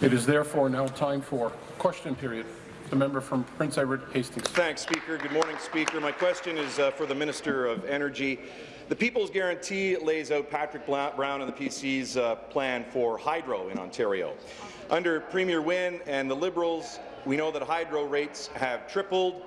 It is therefore now time for question period. The member from Prince Edward Hastings. Thanks, Speaker. Good morning, Speaker. My question is uh, for the Minister of Energy. The People's Guarantee lays out Patrick Brown and the PC's uh, plan for hydro in Ontario. Under Premier Wynne and the Liberals, we know that hydro rates have tripled.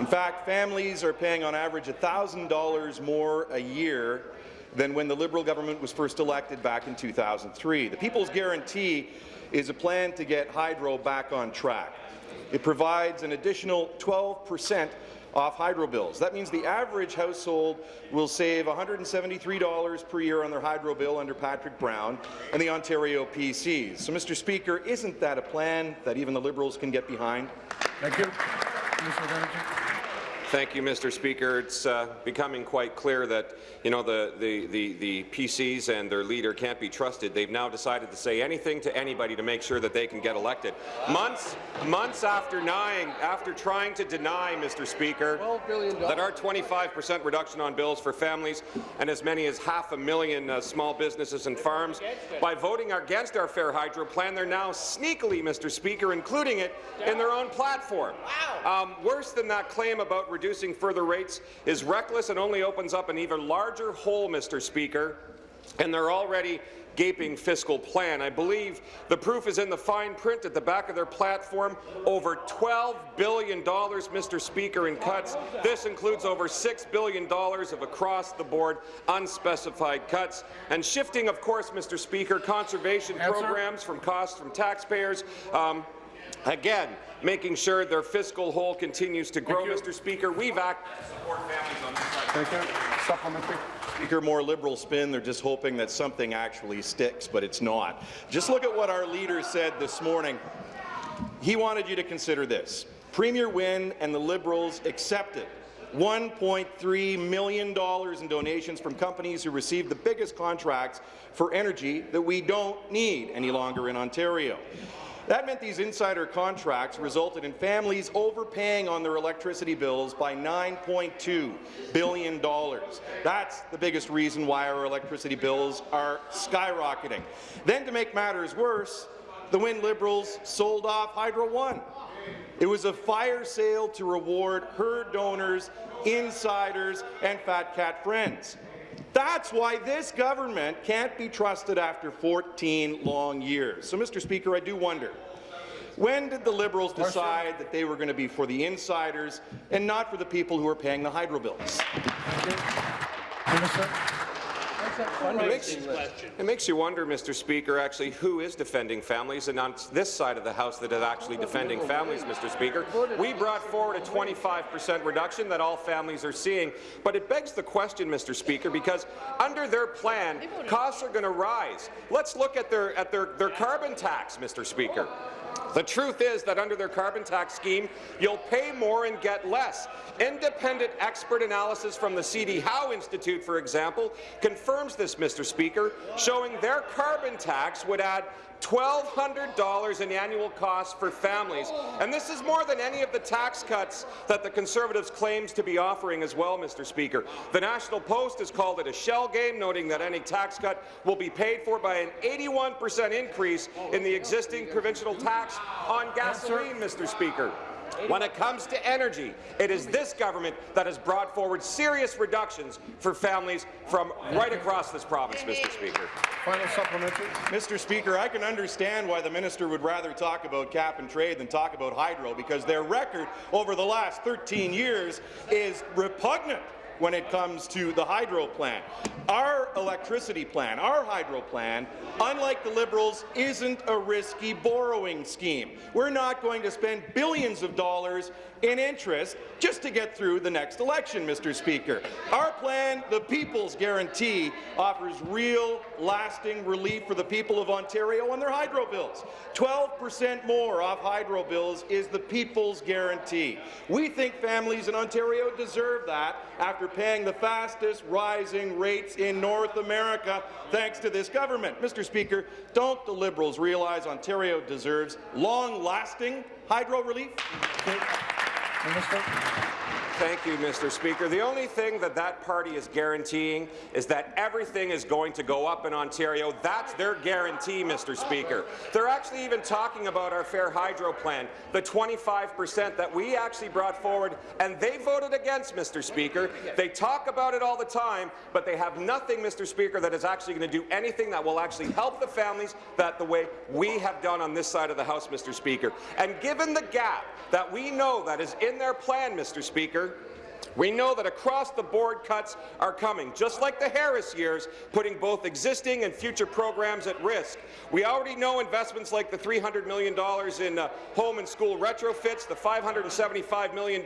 In fact, families are paying on average $1,000 more a year than when the Liberal government was first elected back in 2003. The People's Guarantee is a plan to get hydro back on track. It provides an additional 12 percent off hydro bills. That means the average household will save $173 per year on their hydro bill under Patrick Brown and the Ontario PCs. So, Mr. Speaker, isn't that a plan that even the Liberals can get behind? Thank you. Minister of Energy. Thank you, Mr. Speaker. It's uh, becoming quite clear that you know the, the, the, the PCs and their leader can't be trusted. They've now decided to say anything to anybody to make sure that they can get elected. Months, months after denying, after trying to deny, Mr. Speaker, that our 25% reduction on bills for families and as many as half a million uh, small businesses and farms, by voting against our Fair Hydro plan, they're now sneakily, Mr. Speaker, including it in their own platform. Um, worse than that claim about reducing further rates is reckless and only opens up an even larger hole, Mr. Speaker, and they're already gaping fiscal plan. I believe the proof is in the fine print at the back of their platform. Over $12 billion, Mr. Speaker, in cuts. This includes over $6 billion of across-the-board unspecified cuts. And shifting, of course, Mr. Speaker, conservation Answer. programs from costs from taxpayers. Um, Again, making sure their fiscal hole continues to grow. Mr. Speaker. We've acted to support families on this side. Thank you. Supplementary. Speaker, more liberal spin. They're just hoping that something actually sticks, but it's not. Just look at what our leader said this morning. He wanted you to consider this. Premier Wynne and the Liberals accepted $1.3 million in donations from companies who received the biggest contracts for energy that we don't need any longer in Ontario. That meant these insider contracts resulted in families overpaying on their electricity bills by $9.2 billion. That's the biggest reason why our electricity bills are skyrocketing. Then, to make matters worse, the Wynne Liberals sold off Hydro One. It was a fire sale to reward her donors, insiders, and fat cat friends. That's why this government can't be trusted after 14 long years. So, Mr. Speaker, I do wonder, when did the Liberals decide that they were going to be for the insiders and not for the people who are paying the hydro bills? It makes, it makes you wonder, Mr. Speaker, actually, who is defending families, and on this side of the House that is actually defending families, Mr. Speaker. We brought forward a 25% reduction that all families are seeing, but it begs the question, Mr. Speaker, because under their plan, costs are going to rise. Let's look at their, at their, their carbon tax, Mr. Speaker. The truth is that under their carbon tax scheme, you'll pay more and get less. Independent expert analysis from the C.D. Howe Institute, for example, confirms this, Mr. Speaker, showing their carbon tax would add $1,200 in annual costs for families. And this is more than any of the tax cuts that the Conservatives claims to be offering as well, Mr. Speaker. The National Post has called it a shell game, noting that any tax cut will be paid for by an 81 percent increase in the existing provincial tax on gasoline, Mr. Speaker. When it comes to energy, it is this government that has brought forward serious reductions for families from right across this province, Mr. Speaker. Final supplementary. Mr. Speaker, I can understand why the minister would rather talk about cap and trade than talk about hydro, because their record over the last 13 years is repugnant when it comes to the hydro plan. Our electricity plan, our hydro plan, unlike the Liberals, isn't a risky borrowing scheme. We're not going to spend billions of dollars in interest just to get through the next election, Mr. Speaker. Our plan, the People's Guarantee, offers real, lasting relief for the people of Ontario on their hydro bills. 12 percent more off hydro bills is the People's Guarantee. We think families in Ontario deserve that after paying the fastest rising rates in North America thanks to this government. Mr. Speaker, don't the Liberals realize Ontario deserves long-lasting hydro relief? Minister. Thank you, Mr. Speaker. The only thing that that party is guaranteeing is that everything is going to go up in Ontario. That's their guarantee, Mr. Speaker. They're actually even talking about our Fair Hydro plan, the 25 percent that we actually brought forward, and they voted against, Mr. Speaker. They talk about it all the time, but they have nothing, Mr. Speaker, that is actually going to do anything that will actually help the families that the way we have done on this side of the House, Mr. Speaker. And given the gap that we know that is in their plan, Mr. Speaker, we know that across-the-board cuts are coming, just like the Harris years, putting both existing and future programs at risk. We already know investments like the $300 million in uh, home and school retrofits, the $575 million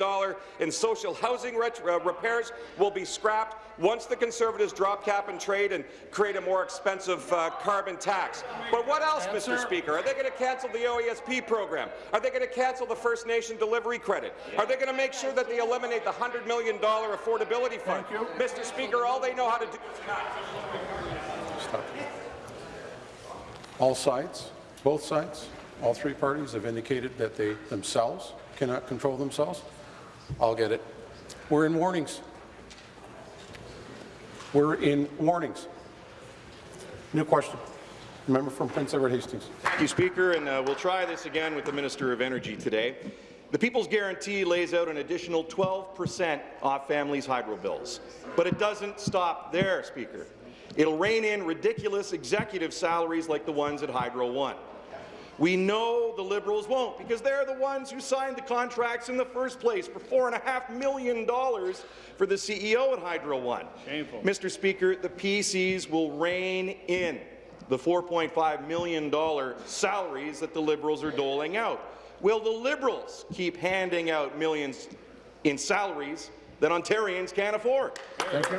in social housing uh, repairs will be scrapped once the Conservatives drop cap and trade and create a more expensive uh, carbon tax. But what else, Answer. Mr. Speaker? Are they going to cancel the OESP program? Are they going to cancel the First Nation delivery credit? Are they going to make sure that they eliminate the $100 million affordability fund? Mr. Speaker, all they know how to do Stop. All sides, both sides, all three parties have indicated that they themselves cannot control themselves. I'll get it. We're in warnings. We're in warnings. New question. Member from Prince Edward Hastings. Thank you, Speaker, and uh, we'll try this again with the Minister of Energy today. The People's Guarantee lays out an additional 12 percent off families' hydro bills. But it doesn't stop there, Speaker. It'll rein in ridiculous executive salaries like the ones at Hydro One. We know the Liberals won't, because they're the ones who signed the contracts in the first place for $4.5 million for the CEO at Hydro One. Shameful. Mr. Speaker, the PCs will rein in the $4.5 million salaries that the Liberals are doling out. Will the Liberals keep handing out millions in salaries that Ontarians can't afford? Thank you.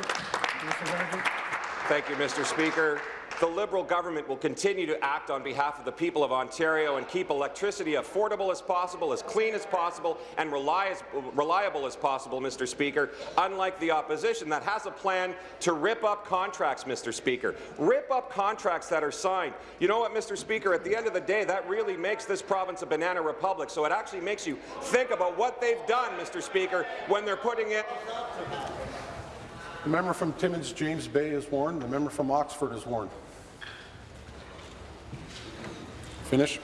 Thank you, Mr. Speaker the Liberal government will continue to act on behalf of the people of Ontario and keep electricity affordable as possible, as clean as possible, and reliable as possible, Mr. Speaker, unlike the opposition that has a plan to rip up contracts, Mr. Speaker. Rip up contracts that are signed. You know what, Mr. Speaker, at the end of the day, that really makes this province a banana republic, so it actually makes you think about what they've done, Mr. Speaker, when they're putting it the member from Timmins, James Bay, is warned. The member from Oxford is warned. Finish.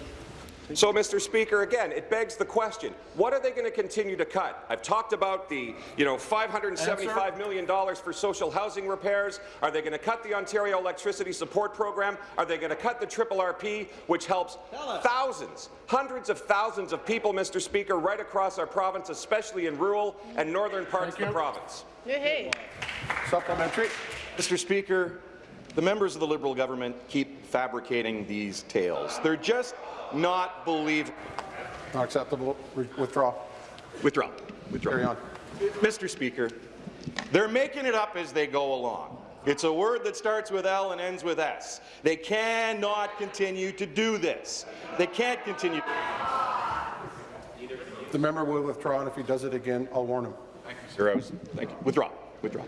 So, Mr. Speaker, again, it begs the question, what are they going to continue to cut? I've talked about the, you know, $575 million for social housing repairs. Are they going to cut the Ontario Electricity Support Program? Are they going to cut the Triple RP, which helps thousands, hundreds of thousands of people, Mr. Speaker, right across our province, especially in rural and northern parts Thank of the province? Hey. Supplementary. Mr. Speaker, the members of the Liberal government keep fabricating these tales. They're just not believable. Not acceptable. withdraw. Withdraw. Withdraw. Carry on. Mr. Speaker, they're making it up as they go along. It's a word that starts with L and ends with S. They cannot continue to do this. They can't continue. The member will withdraw, and if he does it again, I'll warn him. Thank you, sir. Thank you. Withdraw. Withdraw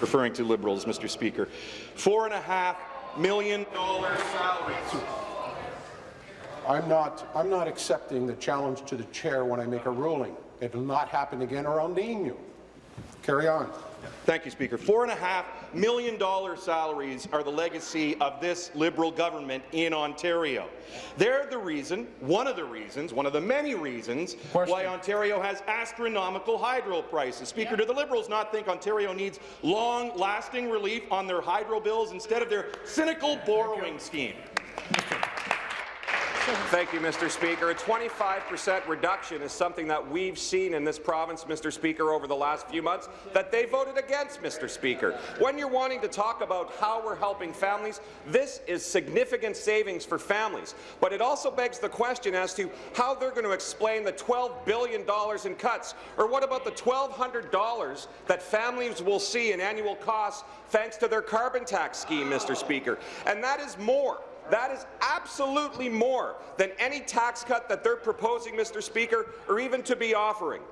referring to Liberals, Mr. Speaker. Four and a half million dollar salaries. I'm not, I'm not accepting the challenge to the chair when I make a ruling. It will not happen again or I'll name you. Carry on. Thank you, Speaker. Four and a half million dollar salaries are the legacy of this Liberal government in Ontario. They're the reason, one of the reasons, one of the many reasons Question. why Ontario has astronomical hydro prices. Speaker, yeah. do the Liberals not think Ontario needs long-lasting relief on their hydro bills instead of their cynical borrowing scheme? Thank you, Mr. Speaker. A 25% reduction is something that we've seen in this province, Mr. Speaker, over the last few months that they voted against, Mr. Speaker. When you're wanting to talk about how we're helping families, this is significant savings for families. But it also begs the question as to how they're going to explain the $12 billion in cuts, or what about the $1,200 that families will see in annual costs thanks to their carbon tax scheme, Mr. Speaker. And that is more that is absolutely more than any tax cut that they're proposing, Mr. Speaker, or even to be offering.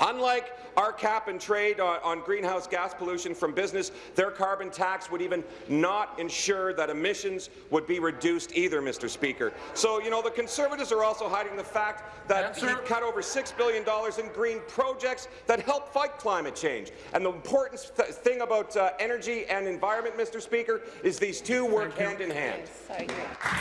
Unlike our cap and trade on, on, greenhouse gas pollution from business, their carbon tax would even not ensure that emissions would be reduced either, Mr. Speaker. So, you know, the Conservatives are also hiding the fact that Answer. he cut over $6 billion in green projects that help fight climate change. And the important th thing about uh, energy and environment, Mr. Speaker, is these two work hand in hand.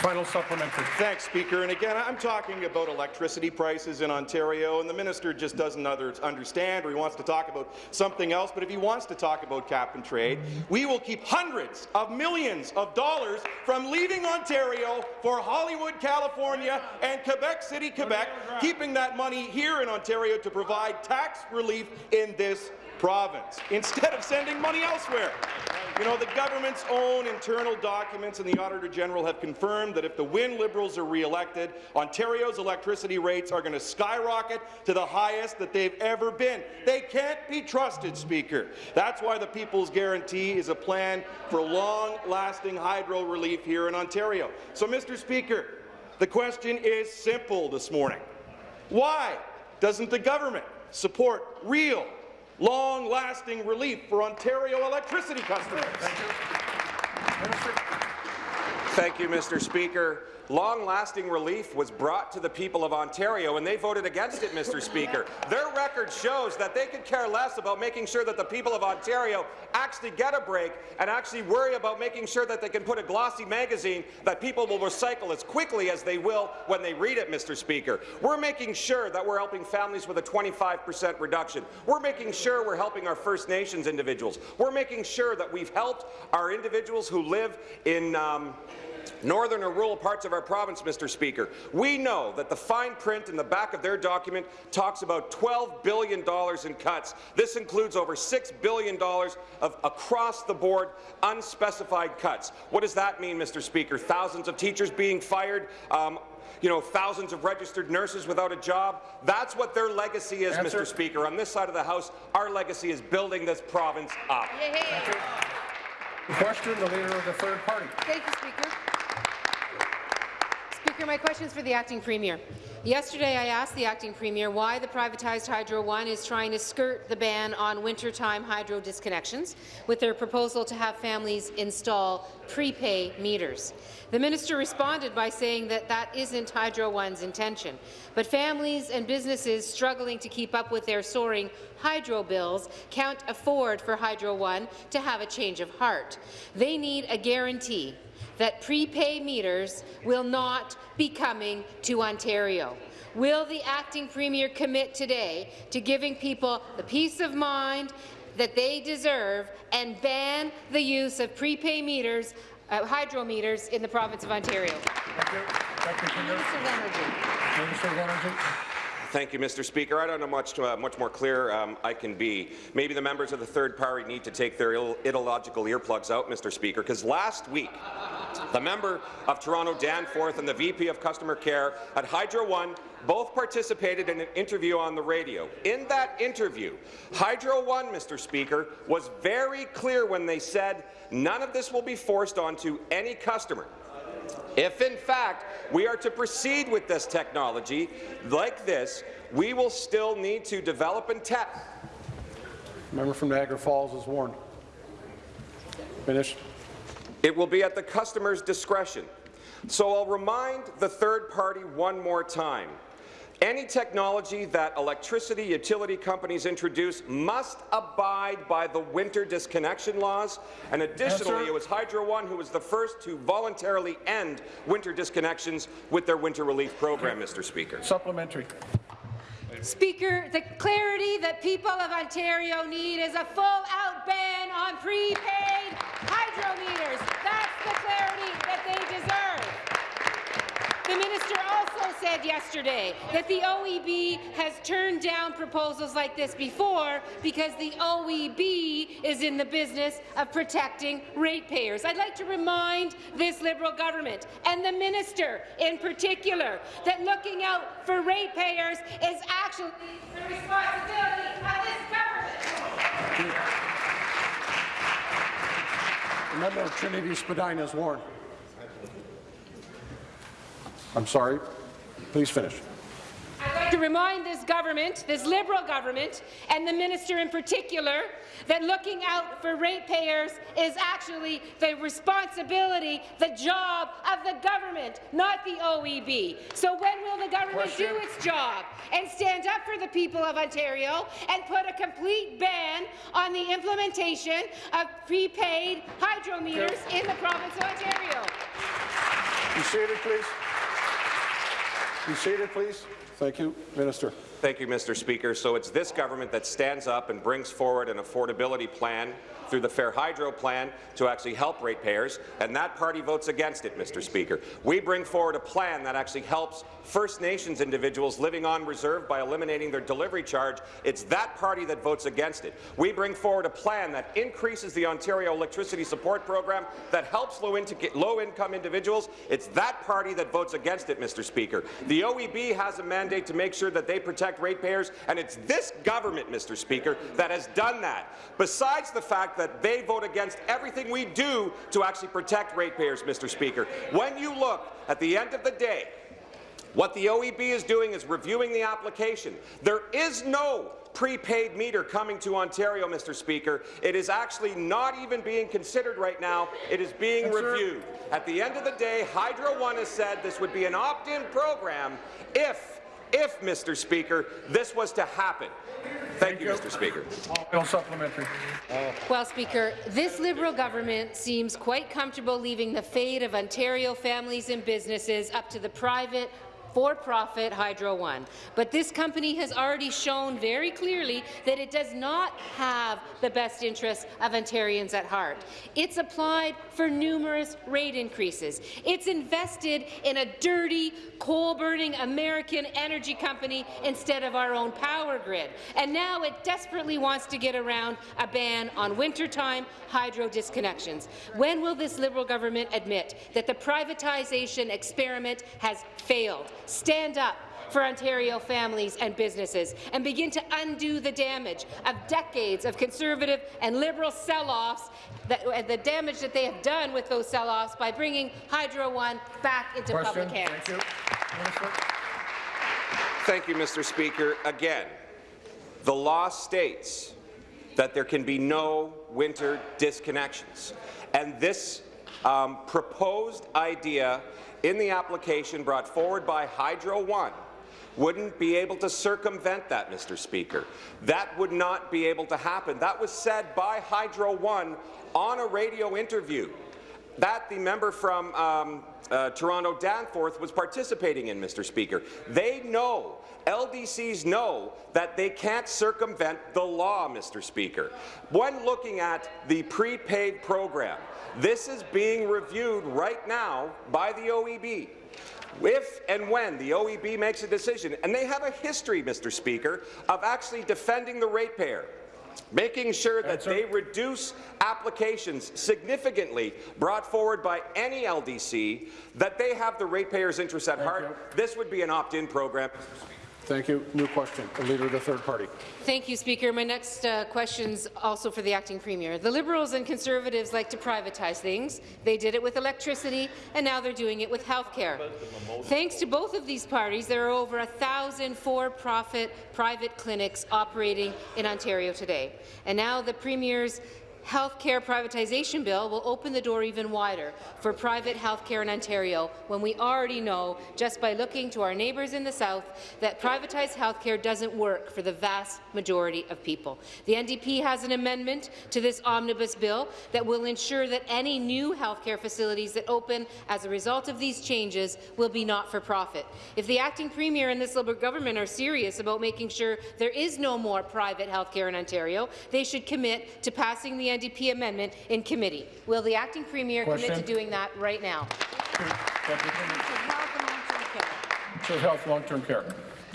Final supplementary. Thanks, Speaker. And again, I'm talking about electricity prices in Ontario, and the minister just doesn't understand or he wants to talk about something else. But if he wants to talk about cap and trade, we will keep hundreds of millions of dollars from leaving Ontario for Hollywood, California, and Quebec City, Quebec, keeping that money here in Ontario to provide tax relief in this province instead of sending money elsewhere. You know, the government's own internal documents and the Auditor General have confirmed that if the Wynne Liberals are re-elected, Ontario's electricity rates are going to skyrocket to the highest that they've ever been. They can't be trusted, Speaker. That's why the People's Guarantee is a plan for long-lasting hydro relief here in Ontario. So, Mr. Speaker, the question is simple this morning. Why doesn't the government support real long-lasting relief for Ontario electricity customers. Thank you, Thank you Mr. Speaker long-lasting relief was brought to the people of Ontario, and they voted against it, Mr. Speaker. Their record shows that they could care less about making sure that the people of Ontario actually get a break and actually worry about making sure that they can put a glossy magazine that people will recycle as quickly as they will when they read it, Mr. Speaker. We're making sure that we're helping families with a 25 percent reduction. We're making sure we're helping our First Nations individuals. We're making sure that we've helped our individuals who live in um, northern or rural parts of our province, Mr. Speaker. We know that the fine print in the back of their document talks about $12 billion in cuts. This includes over $6 billion of across-the-board unspecified cuts. What does that mean, Mr. Speaker? Thousands of teachers being fired, um, you know, thousands of registered nurses without a job. That's what their legacy is, Answer. Mr. Speaker. On this side of the House, our legacy is building this province up. Yeah, Question, the Leader of the Third Party. Thank you, Speaker. Speaker, my question is for the acting premier. Yesterday, I asked the acting premier why the privatized Hydro One is trying to skirt the ban on wintertime hydro disconnections with their proposal to have families install prepay meters. The minister responded by saying that that isn't Hydro One's intention, but families and businesses struggling to keep up with their soaring hydro bills can't afford for Hydro One to have a change of heart. They need a guarantee that prepay meters will not be coming to Ontario. Will the acting premier commit today to giving people the peace of mind that they deserve and ban the use of prepay meters, uh, hydro meters in the province of Ontario? Thank you. Thank you, Minister of Energy. Minister of Energy. Thank you, Mr. Speaker. I don't know much, uh, much more clear um, I can be. Maybe the members of the third party need to take their ideological earplugs out, Mr. Speaker, because last week the member of Toronto Danforth and the VP of Customer Care at Hydro One both participated in an interview on the radio. In that interview, Hydro One, Mr. Speaker, was very clear when they said none of this will be forced onto any customer. If, in fact, we are to proceed with this technology like this, we will still need to develop and test. Member from Niagara Falls is warned. Finish. It will be at the customer's discretion. So I'll remind the third party one more time. Any technology that electricity utility companies introduce must abide by the winter disconnection laws. And additionally, yes, it was Hydro One who was the first to voluntarily end winter disconnections with their winter relief program, Mr. Speaker. Supplementary. Speaker, the clarity that people of Ontario need is a full-out ban on prepaid hydro meters. That's the clarity that they deserve. The minister also said yesterday that the OEB has turned down proposals like this before because the OEB is in the business of protecting ratepayers. I'd like to remind this Liberal government and the minister in particular that looking out for ratepayers is actually the responsibility of this government. The member of Trinity Spadina is warned. I'm sorry. Please finish. I'd like to remind this government, this Liberal government, and the minister in particular, that looking out for ratepayers is actually the responsibility, the job of the government, not the OEB. So when will the government Question. do its job and stand up for the people of Ontario and put a complete ban on the implementation of prepaid hydro meters in the province of Ontario? Be seated, please. Be seated, please. Thank you, Minister. Thank you, Mr. Speaker. So it's this government that stands up and brings forward an affordability plan through the Fair Hydro plan to actually help ratepayers, and that party votes against it, Mr. Speaker. We bring forward a plan that actually helps First Nations individuals living on reserve by eliminating their delivery charge. It's that party that votes against it. We bring forward a plan that increases the Ontario Electricity Support Program that helps low-income individuals. It's that party that votes against it, Mr. Speaker. The OEB has a mandate to make sure that they protect ratepayers, and it's this government, Mr. Speaker, that has done that. Besides the fact that they vote against everything we do to actually protect ratepayers, Mr. Speaker. When you look at the end of the day, what the OEB is doing is reviewing the application. There is no prepaid meter coming to Ontario, Mr. Speaker. It is actually not even being considered right now. It is being Yes, reviewed. At the end of the day, Hydro One has said this would be an opt-in program if, if, Mr. Speaker, this was to happen. Thank, you, Mr. Speaker. Bill supplementary. Well, Speaker, this Liberal government seems quite comfortable leaving the fate of Ontario families and businesses up to the private for-profit Hydro One. But this company has already shown very clearly that it does not have the best interests of Ontarians at heart. It's applied for numerous rate increases. It's invested in a dirty, coal-burning American energy company instead of our own power grid. And now it desperately wants to get around a ban on wintertime hydro disconnections. When will this Liberal government admit that the privatization experiment has failed? Stand up for Ontario families and businesses and begin to undo the damage of decades of Conservative and Liberal sell-offs, that, the damage that they have done with those sell-offs by bringing Hydro One back into Question. public hands. Thank you. Minister. Thank you, Mr. Speaker. Again, the law states that there can be no winter disconnections. And this um, proposed idea in the application brought forward by Hydro One wouldn't be able to circumvent that, Mr. Speaker. That would not be able to happen. That was said by Hydro One on a radio interview that the member from um, uh, Toronto Danforth was participating in, Mr. Speaker. They know, LDCs know, that they can't circumvent the law, Mr. Speaker. When looking at the prepaid program, this is being reviewed right now by the OEB. If and when the OEB makes a decision, and they have a history, Mr. Speaker, of actually defending the ratepayer, making sure that Answer. they reduce applications significantly brought forward by any LDC, that they have the ratepayers' interests at heart. you. This would be an opt-in program. Thank you. New question. The Leader of the Third Party. Thank you, Speaker. My next uh, question's also for the acting premier. The Liberals and Conservatives like to privatize things. They did it with electricity, and now they're doing it with health care. Thanks to both of these parties, there are over a thousand for-profit private clinics operating in Ontario today. And now the premier's health care privatization bill will open the door even wider for private health care in Ontario when we already know, just by looking to our neighbours in the south, that privatized health care doesn't work for the vast majority of people. The NDP has an amendment to this omnibus bill that will ensure that any new health care facilities that open as a result of these changes will be not-for-profit. If the acting premier and this Liberal government are serious about making sure there is no more private health care in Ontario, they should commit to passing the NDP amendment in committee. Will the acting premier commit to doing that right now? So Health, long-term care.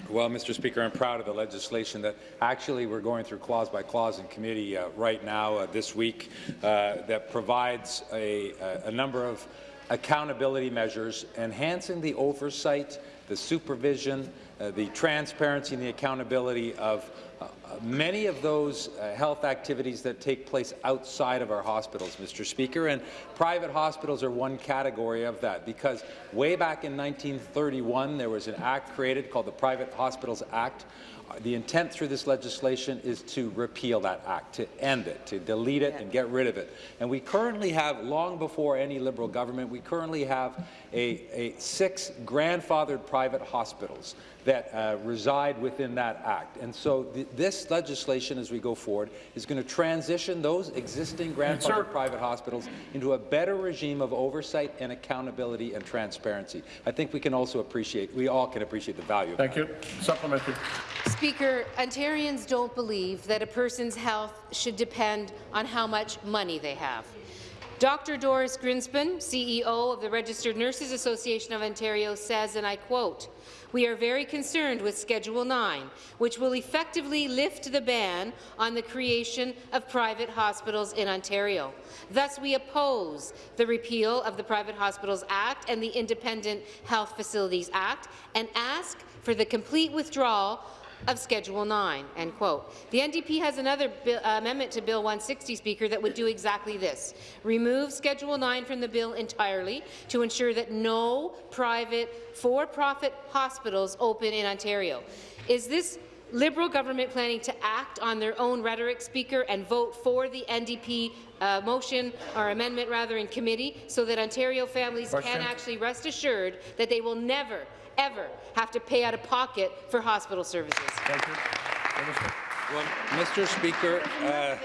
Well, Mr. Speaker, I'm proud of the legislation that actually we're going through clause by clause in committee uh, right now uh, this week uh, that provides a, a number of accountability measures, enhancing the oversight, the supervision, uh, the transparency and the accountability of many of those uh, health activities that take place outside of our hospitals, Mr. Speaker, and private hospitals are one category of that because way back in 1931 there was an act created called the Private Hospitals Act. Uh, The intent through this legislation is to repeal that act, to end it, to delete it and get rid of it. And we currently have, long before any Liberal government, we currently have a, a six grandfathered private hospitals that uh, reside within that act. And so th this legislation, as we go forward, is going to transition those existing grandfathered private hospitals into a better regime of oversight and accountability and transparency. I think we can also appreciate, we all can appreciate the value of Thank you. Supplementary. Speaker, Ontarians don't believe that a person's health should depend on how much money they have. Dr. Doris Grinspan, CEO of the Registered Nurses Association of Ontario, says, and I quote, we are very concerned with Schedule 9, which will effectively lift the ban on the creation of private hospitals in Ontario. Thus, we oppose the repeal of the Private Hospitals Act and the Independent Health Facilities Act and ask for the complete withdrawal of Schedule 9." End quote. The NDP has another bill, uh, amendment to Bill 160, Speaker, that would do exactly this. Remove Schedule 9 from the bill entirely to ensure that no private for-profit hospitals open in Ontario. Is this Liberal government planning to act on their own rhetoric, Speaker, and vote for the NDP uh, motion or amendment rather in committee so that Ontario families Question. can actually rest assured that they will never, ever have to pay out of pocket for hospital services. Thank you. Well, Mr. Speaker, uh,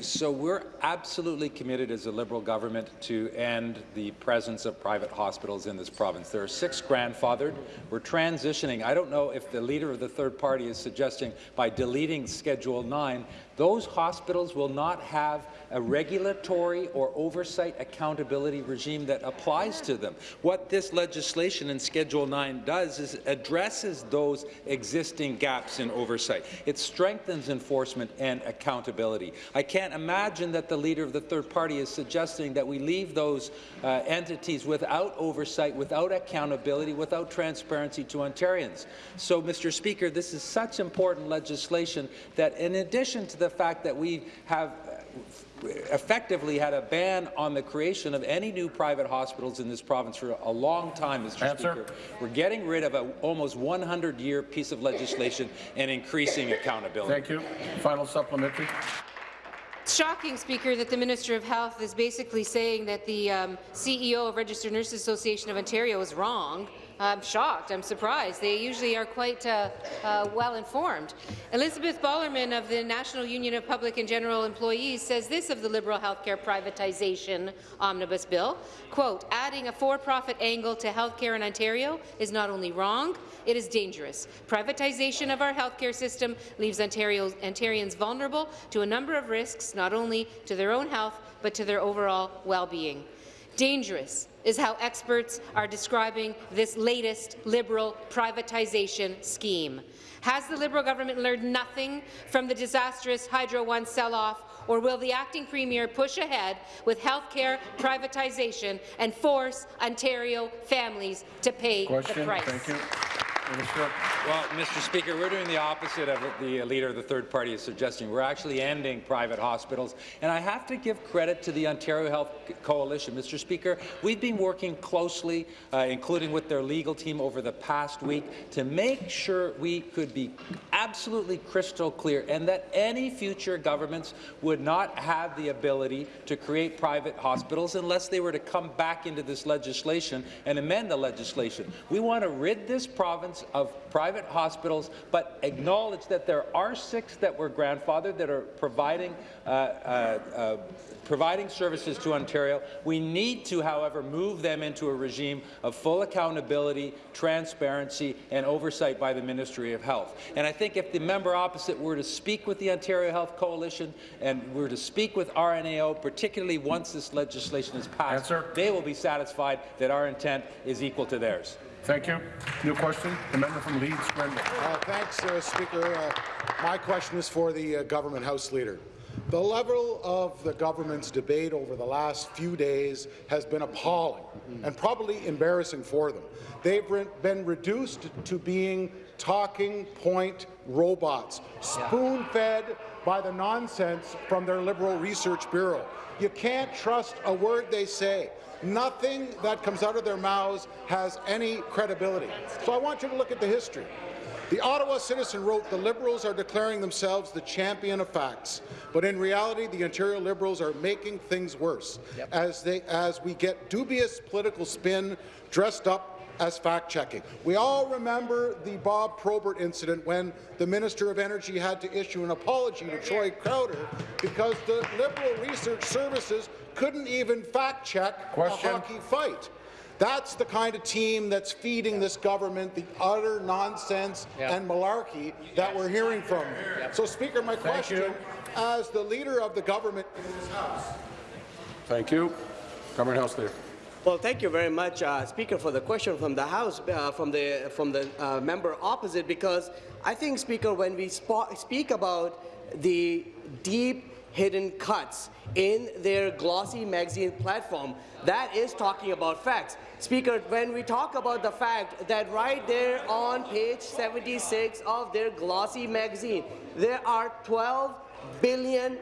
so we're absolutely committed as a Liberal government to end the presence of private hospitals in this province. There are six grandfathered. We're transitioning. I don't know if the leader of the third party is suggesting by deleting Schedule 9, those hospitals will not have a regulatory or oversight accountability regime that applies to them. What this legislation in Schedule 9 does is addresses those existing gaps in oversight. It strengthens enforcement and accountability. I can't imagine that the leader of the third party is suggesting that we leave those uh, entities without oversight, without accountability, without transparency to Ontarians. So, Mr. Speaker, this is such important legislation that in addition to the fact that we have uh, effectively had a ban on the creation of any new private hospitals in this province for a long time, Mr. Answer. Speaker. We're getting rid of an almost 100-year piece of legislation and increasing accountability. Thank you. Final supplementary. It's shocking, Speaker, that the Minister of Health is basically saying that the um, CEO of Registered Nurses Association of Ontario is wrong. I'm shocked. I'm surprised. They usually are quite uh, uh, well informed. Elizabeth Ballermann of the National Union of Public and General Employees says this of the Liberal healthcare privatization omnibus bill, quote, adding a for-profit angle to healthcare in Ontario is not only wrong, it is dangerous. Privatization of our healthcare system leaves Ontario, Ontarians vulnerable to a number of risks, not only to their own health, but to their overall well-being. Dangerous is how experts are describing this latest Liberal privatization scheme. Has the Liberal government learned nothing from the disastrous Hydro One sell-off, or will the acting premier push ahead with healthcare privatization and force Ontario families to pay the price? Question. price? Minister. Well, Mr. Speaker, we're doing the opposite of what the leader of the third party is suggesting. We're actually ending private hospitals, and I have to give credit to the Ontario Health Coalition. Mr. Speaker, we've been working closely, uh, including with their legal team over the past week, to make sure we could be absolutely crystal clear and that any future governments would not have the ability to create private hospitals unless they were to come back into this legislation and amend the legislation. We want to rid this province of private hospitals, but acknowledge that there are six that were grandfathered that are providing uh, uh, uh, providing services to Ontario. We need to, however, move them into a regime of full accountability, transparency, and oversight by the Ministry of Health. And I think if the member opposite were to speak with the Ontario Health Coalition and were to speak with RNAO, particularly once this legislation is passed, Answer. they will be satisfied that our intent is equal to theirs. Thank you. New question. The member from Leeds, Grenville. Uh, Thanks, uh, Speaker. Uh, My question is for the uh, government House Leader. The level of the government's debate over the last few days has been appalling and probably embarrassing for them. They've re been reduced to being talking point robots, spoon-fed by the nonsense from their Liberal Research Bureau. You can't trust a word they say. Nothing that comes out of their mouths has any credibility. So I want you to look at the history. The Ottawa Citizen wrote, the Liberals are declaring themselves the champion of facts, but in reality, the Ontario Liberals are making things worse yep. as, they, as we get dubious political spin dressed up as fact-checking. We all remember the Bob Probert incident when the Minister of Energy had to issue an apology to Troy Crowder because the Liberal Research Services couldn't even fact-check a hockey fight. That's the kind of team that's feeding this government the utter nonsense yep. and malarkey that we're hearing from. Yep. So, Speaker, my Thank question, you. as the leader of the government in this House. Thank you. Government House Leader. Well, thank you very much, uh, Speaker, for the question from the House, uh, from the from the uh, member opposite, because I think, Speaker, when we speak about the deep hidden cuts in their glossy magazine platform. That is talking about facts. Speaker, when we talk about the fact that right there on page 76 of their glossy magazine, there are $12 billion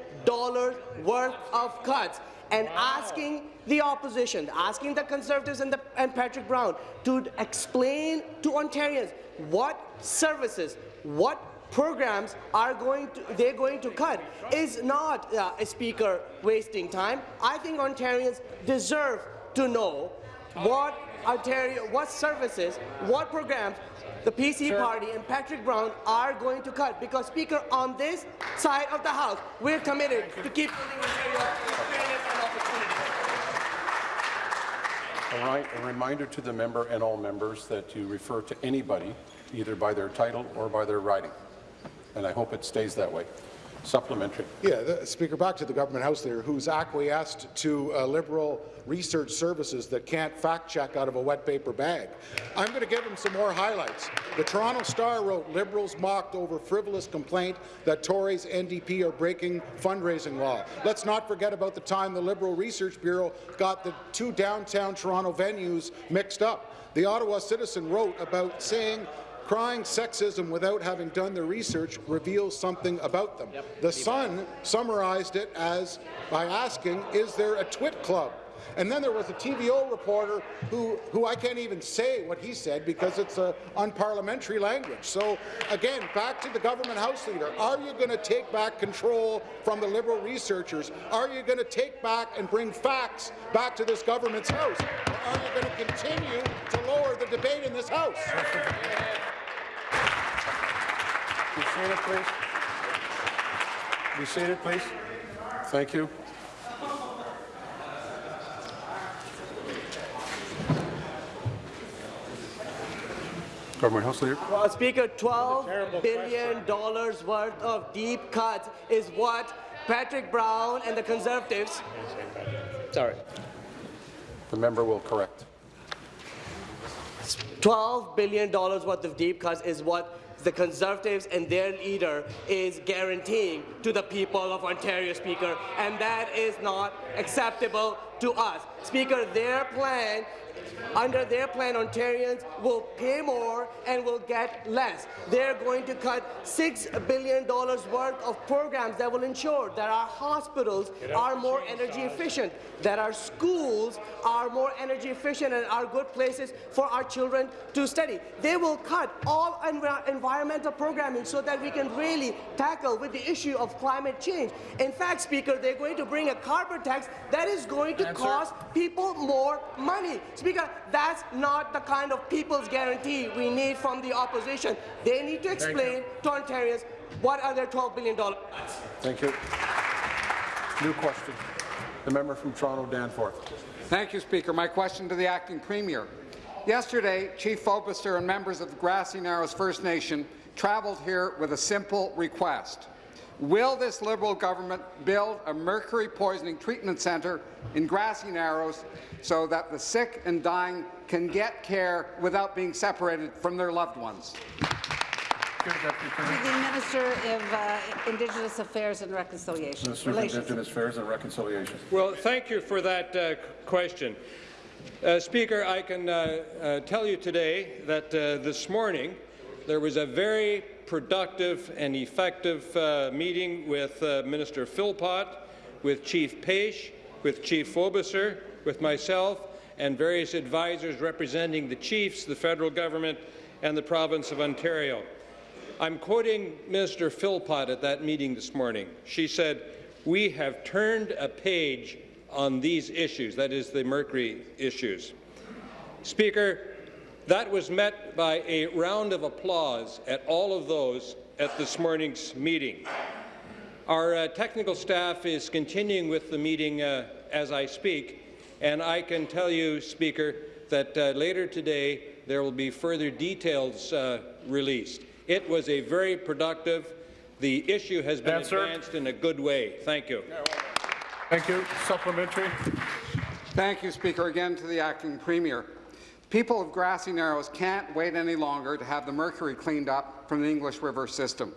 worth of cuts and asking the opposition, asking the Conservatives and, the, and Patrick Brown to explain to Ontarians what services, what programs are going to they're going to cut is not uh, a speaker wasting time. I think Ontarians deserve to know what Ontario, what services, what programs the PC sure. party and Patrick Brown are going to cut because Speaker on this side of the House we're committed to keep building Ontario fairness and opportunity. All right, a reminder to the member and all members that you refer to anybody either by their title or by their riding and I hope it stays that way. Supplementary. Yeah, the, Speaker, back to the government house there, who's acquiesced to uh, Liberal research services that can't fact-check out of a wet paper bag. I'm going to give him some more highlights. The Toronto Star wrote, Liberals mocked over frivolous complaint that Tories NDP are breaking fundraising law. Let's not forget about the time the Liberal Research Bureau got the two downtown Toronto venues mixed up. The Ottawa Citizen wrote about saying Crying sexism without having done the research reveals something about them. Yep. The Sun summarized it as by asking, is there a twit club? And then there was a TVO reporter who, who I can't even say what he said because it's a unparliamentary language. So again, back to the government house leader. Are you going to take back control from the Liberal researchers? Are you going to take back and bring facts back to this government's house? Or are you going to continue to lower the debate in this house? Be seated, please. Be seated, please. Thank you. Government House Leader. Well, Speaker, $12 billion worth of deep cuts is what Patrick Brown and the Conservatives... Sorry. The member will correct. $12 billion worth of deep cuts is what the Conservatives and their leader is guaranteeing to the people of Ontario, Speaker, and that is not acceptable to us. Speaker, their plan under their plan, Ontarians will pay more and will get less. They're going to cut $6 billion worth of programs that will ensure that our hospitals are more energy efficient, that our schools are more energy efficient and are good places for our children to study. They will cut all env environmental programming so that we can really tackle with the issue of climate change. In fact, Speaker, they're going to bring a carbon tax that is going to Answer. cost people more money. Speaker, that's not the kind of people's guarantee we need from the opposition. They need to explain to Ontarians what are their $12 billion Thank you. New question. The member from Toronto, Danforth. Thank you, Speaker. My question to the acting premier. Yesterday, Chief Fobister and members of the Grassy Narrows First Nation travelled here with a simple request. Will this Liberal government build a mercury poisoning treatment centre in Grassy Narrows so that the sick and dying can get care without being separated from their loved ones? To the Minister of uh, Indigenous Affairs and Reconciliation. Minister of Indigenous Affairs and Reconciliation. Well, thank you for that uh, question. Uh, Speaker, I can uh, uh, tell you today that uh, this morning there was a very productive and effective uh, meeting with uh, Minister Philpott, with Chief Paish, with Chief Fobister, with myself, and various advisors representing the chiefs, the federal government, and the province of Ontario. I'm quoting Minister Philpott at that meeting this morning. She said, we have turned a page on these issues, that is the mercury issues. Speaker, that was met by a round of applause at all of those at this morning's meeting. Our uh, technical staff is continuing with the meeting uh, as I speak, and I can tell you, Speaker, that uh, later today there will be further details uh, released. It was a very productive. The issue has been Answer. advanced in a good way. Thank you. Thank you. Supplementary. Thank you, Speaker. Again to the acting premier. People of Grassy Narrows can't wait any longer to have the mercury cleaned up from the English River system.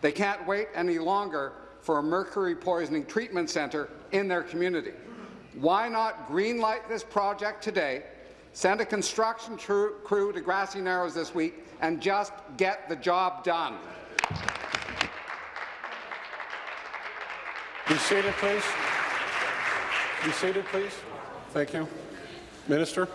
They can't wait any longer for a mercury poisoning treatment centre in their community. Why not greenlight this project today, send a construction crew to Grassy Narrows this week, and just get the job done? Be seated, please. Be seated, please. Thank you. Minister.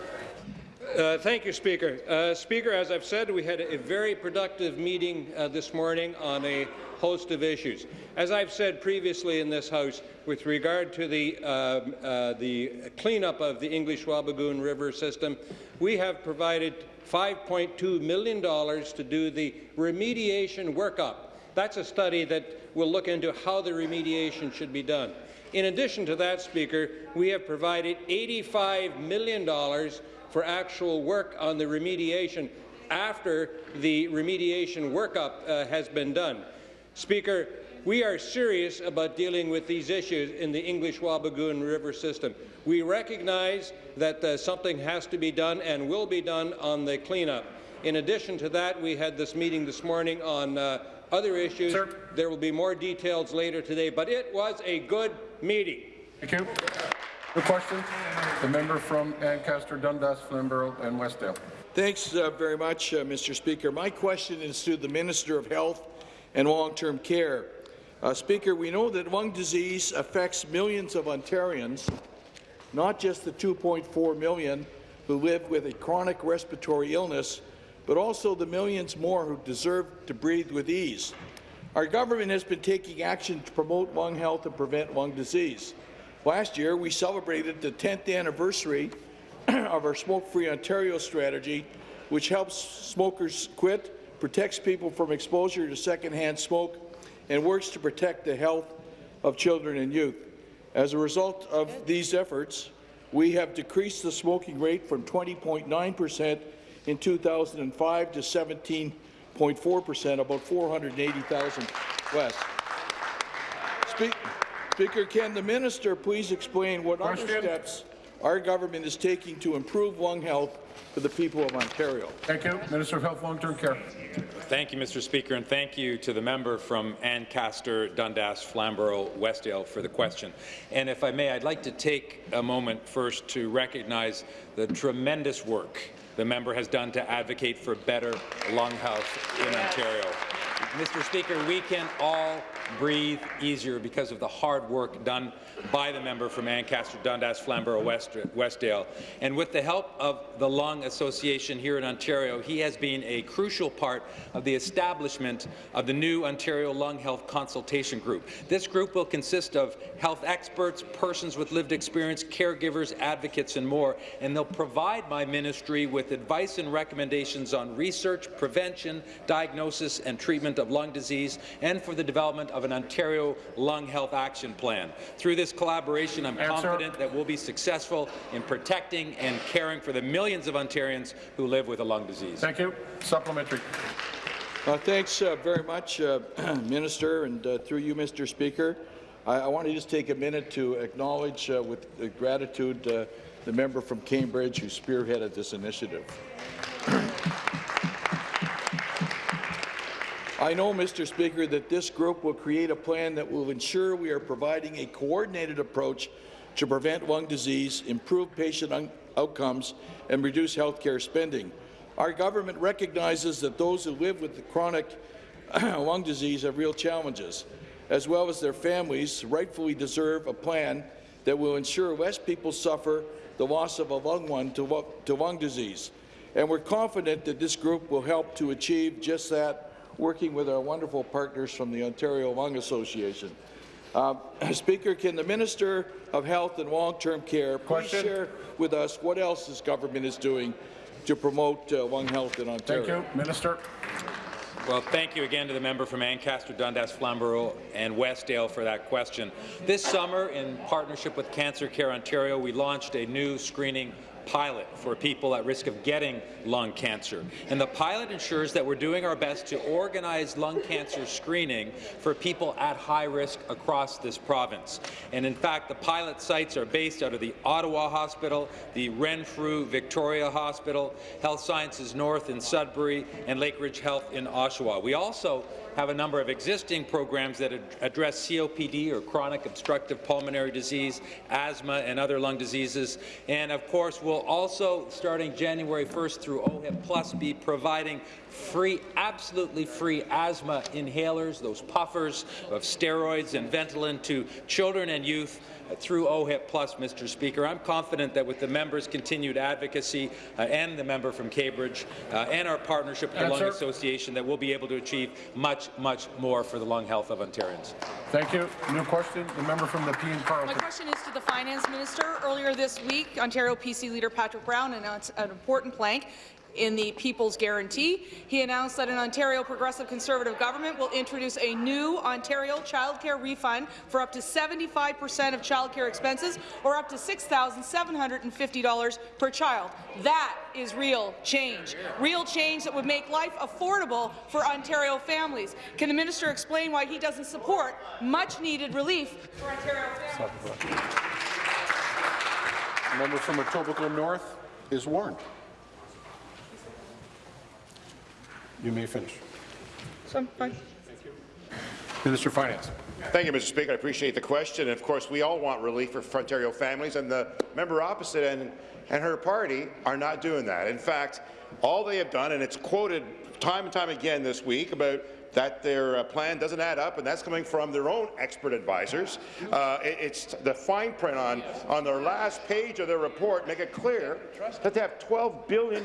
Uh, thank you, Speaker. Uh, Speaker, as I've said, we had a very productive meeting uh, this morning on a host of issues. As I've said previously in this House, with regard to the, um, uh, the cleanup of the English Wabigoon River system, we have provided $5.2 million to do the remediation workup. That's a study that will look into how the remediation should be done. In addition to that, Speaker, we have provided $85 million for actual work on the remediation after the remediation workup uh, has been done. Speaker, we are serious about dealing with these issues in the English Wabigoon River system. We recognize that uh, something has to be done and will be done on the cleanup. In addition to that, we had this meeting this morning on uh, other issues. Sir. There will be more details later today, but it was a good meeting. Thank you. The question, the member from Ancaster, Dundas, Flamborough, and Westdale. Thanks uh, very much, uh, Mr. Speaker. My question is to the Minister of Health and Long-Term Care. Uh, Speaker, we know that lung disease affects millions of Ontarians, not just the 2.4 million who live with a chronic respiratory illness, but also the millions more who deserve to breathe with ease. Our government has been taking action to promote lung health and prevent lung disease. Last year, we celebrated the 10th anniversary of our Smoke-Free Ontario strategy, which helps smokers quit, protects people from exposure to secondhand smoke, and works to protect the health of children and youth. As a result of these efforts, we have decreased the smoking rate from 20.9 percent in 2005 to 17.4 percent, about 480,000 less. Speak Speaker, can the minister please explain what other steps our government is taking to improve lung health for the people of Ontario? Thank you. Minister of Health, Long-Term Care. Thank you, Mr. Speaker, and thank you to the member from Ancaster, Dundas, Flamborough, Westdale for the question. And if I may, I'd like to take a moment first to recognize the tremendous work the member has done to advocate for better lung health in Ontario. Mr. Speaker, we can all breathe easier because of the hard work done by the member from Ancaster, Dundas, Flamborough, West, Westdale. And with the help of the Lung Association here in Ontario, he has been a crucial part of the establishment of the new Ontario Lung Health Consultation Group. This group will consist of health experts, persons with lived experience, caregivers, advocates, and more, and they'll provide my ministry with advice and recommendations on research, prevention, diagnosis, and treatment of lung disease, and for the development of an Ontario Lung Health Action Plan. Through this collaboration, I'm Answer. confident that we'll be successful in protecting and caring for the millions of Ontarians who live with a lung disease. Thank you. Supplementary. Uh, thanks uh, very much, uh, Minister, and uh, through you, Mr. Speaker. I, I want to just take a minute to acknowledge uh, with uh, gratitude uh, the member from Cambridge who spearheaded this initiative. I know, Mr. Speaker, that this group will create a plan that will ensure we are providing a coordinated approach to prevent lung disease, improve patient outcomes, and reduce health care spending. Our government recognizes that those who live with chronic lung disease have real challenges, as well as their families rightfully deserve a plan that will ensure less people suffer the loss of a loved one to lung disease. And we're confident that this group will help to achieve just that, working with our wonderful partners from the Ontario Lung Association. Uh, Speaker, can the Minister of Health and Long-Term Care please share with us what else this government is doing to promote uh, lung health in Ontario? Thank you. Minister. Well, thank you again to the member from Ancaster, Dundas, Flamborough and Westdale for that question. This summer, in partnership with Cancer Care Ontario, we launched a new screening pilot for people at risk of getting lung cancer. And the pilot ensures that we're doing our best to organize lung cancer screening for people at high risk across this province. And in fact, the pilot sites are based out of the Ottawa Hospital, the Renfrew Victoria Hospital, Health Sciences North in Sudbury, and Lakeridge Health in Oshawa. We also have a number of existing programs that ad address COPD or chronic obstructive pulmonary disease, asthma, and other lung diseases. And of course, we'll also, starting January 1st through OHIP Plus, be providing free, absolutely free asthma inhalers, those puffers of steroids and Ventolin to children and youth through OHIP Plus, Mr. Speaker. I'm confident that with the member's continued advocacy uh, and the member from Cambridge uh, and our partnership with the Lung Association that we'll be able to achieve much, much more for the lung health of Ontarians. Thank you. New question. The member from Nepean My Carleton. question is to the Finance Minister. Earlier this week, Ontario PC leader Patrick Brown announced an important plank in the People's Guarantee. He announced that an Ontario Progressive Conservative government will introduce a new Ontario childcare refund for up to 75 percent of childcare expenses or up to $6,750 per child. That is real change. Real change that would make life affordable for Ontario families. Can the minister explain why he doesn't support much-needed relief for Ontario families? Member from Etobicoke North is warned. You may finish. So, fine. Minister of Finance. Thank you, Mr. Speaker. I appreciate the question. And of course, we all want relief for Ontario families, and the member opposite and, and her party are not doing that. In fact, all they have done, and it's quoted time and time again this week about that their uh, plan doesn't add up, and that's coming from their own expert advisors. Uh, it, it's the fine print on, on their last page of their report make it clear that they have $12 billion